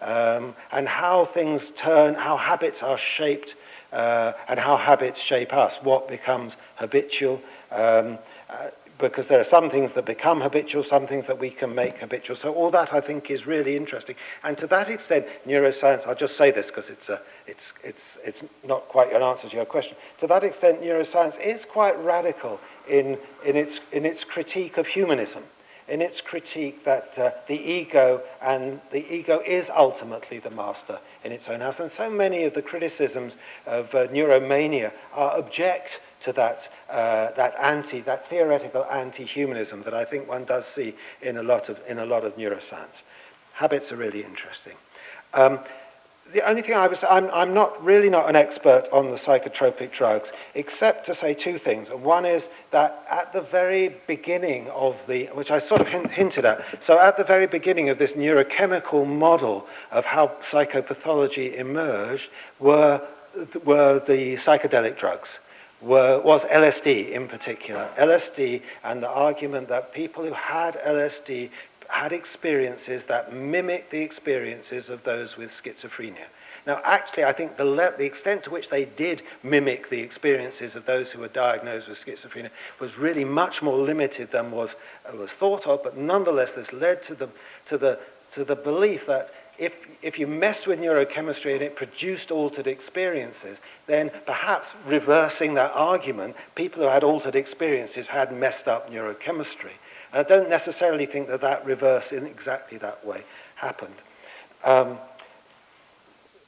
um, and how things turn, how habits are shaped, uh, and how habits shape us, what becomes habitual. Um, uh, because there are some things that become habitual, some things that we can make habitual. So all that I think is really interesting. And to that extent, neuroscience, I'll just say this because it's, a, it's, it's, it's not quite an answer to your question. To that extent, neuroscience is quite radical in, in, its, in its critique of humanism in its critique that uh, the ego and the ego is ultimately the master in its own house. And so many of the criticisms of uh, neuromania are object to that, uh, that anti, that theoretical anti-humanism that I think one does see in a lot of, in a lot of neuroscience. Habits are really interesting. Um, the only thing I was, I'm, I'm not really not an expert on the psychotropic drugs, except to say two things. One is that at the very beginning of the, which I sort of hint, hinted at, so at the very beginning of this neurochemical model of how psychopathology emerged were, were the psychedelic drugs. Were, was LSD in particular. LSD and the argument that people who had LSD had experiences that mimic the experiences of those with schizophrenia. Now, actually, I think the, the, extent to which they did mimic the experiences of those who were diagnosed with schizophrenia was really much more limited than was, uh, was thought of, but nonetheless, this led to the, to the, to the belief that if, if you messed with neurochemistry and it produced altered experiences, then perhaps reversing that argument, people who had altered experiences had messed up neurochemistry. And I don't necessarily think that that reverse in exactly that way happened. Um,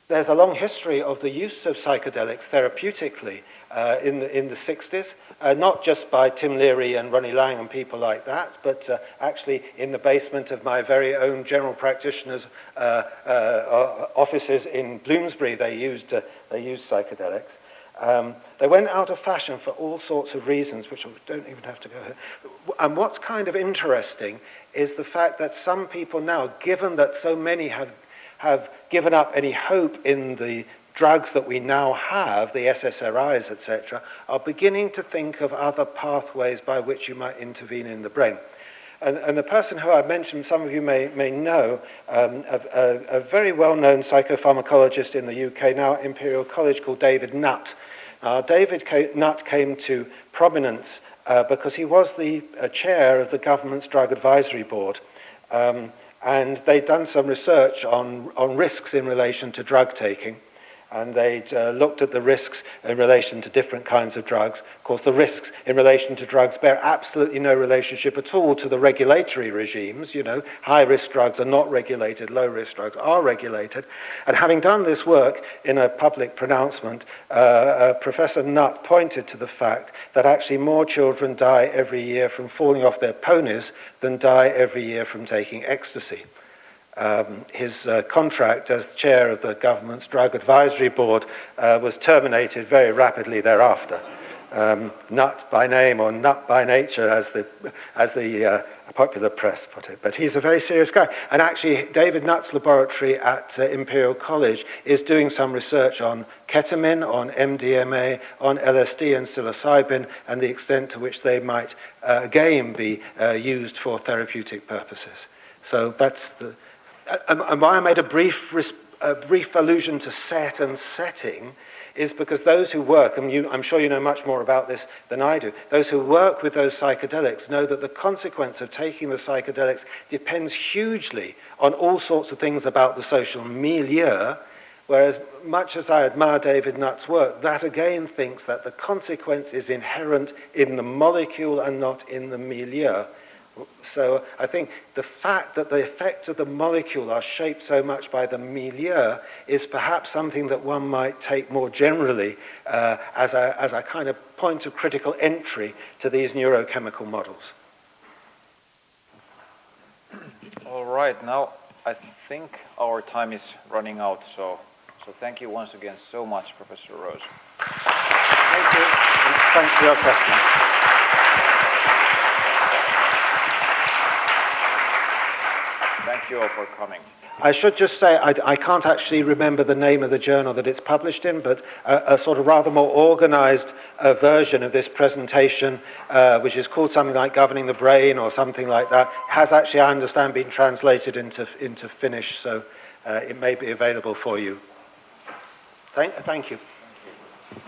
there's a long history of the use of psychedelics therapeutically uh, in, the, in the 60s, uh, not just by Tim Leary and Ronnie Lang and people like that, but uh, actually in the basement of my very own general practitioner's uh, uh, offices in Bloomsbury, they used, uh, they used psychedelics. Um, they went out of fashion for all sorts of reasons, which I don't even have to go. And what's kind of interesting is the fact that some people now, given that so many have, have given up any hope in the drugs that we now have, the SSRIs, etc., are beginning to think of other pathways by which you might intervene in the brain. And, and the person who I mentioned, some of you may, may know, um, a, a, a very well-known psychopharmacologist in the UK, now at Imperial College, called David Nutt. Uh, David ca Nutt came to prominence uh, because he was the uh, chair of the government's drug advisory board. Um, and they'd done some research on, on risks in relation to drug taking and they uh, looked at the risks in relation to different kinds of drugs. Of course, the risks in relation to drugs bear absolutely no relationship at all to the regulatory regimes. You know, high-risk drugs are not regulated, low-risk drugs are regulated. And having done this work in a public pronouncement, uh, uh, Professor Nutt pointed to the fact that actually more children die every year from falling off their ponies than die every year from taking ecstasy um, his uh, contract as chair of the government's drug advisory board uh, was terminated very rapidly thereafter. Um, nut by name or nut by nature, as the, as the uh, popular press put it. But he's a very serious guy. And actually, David Nutt's laboratory at uh, Imperial College is doing some research on ketamine, on MDMA, on LSD and psilocybin, and the extent to which they might uh, again be uh, used for therapeutic purposes. So that's the, and why I made a brief, a brief allusion to set and setting is because those who work, and you, I'm sure you know much more about this than I do, those who work with those psychedelics know that the consequence of taking the psychedelics depends hugely on all sorts of things about the social milieu Whereas, much as I admire David Nutt's work, that again thinks that the consequence is inherent in the molecule and not in the milieu. So I think the fact that the effects of the molecule are shaped so much by the milieu is perhaps something that one might take more generally uh, as, a, as a kind of point of critical entry to these neurochemical models. All right, now I think our time is running out, so, so thank you once again so much, Professor Rose. Thank you, and thanks for your question. you for coming. I should just say I, I, can't actually remember the name of the journal that it's published in, but a, a sort of rather more organized uh, version of this presentation, uh, which is called something like Governing the Brain or something like that, has actually, I understand, been translated into, into Finnish, so uh, it may be available for you. Thank, thank you.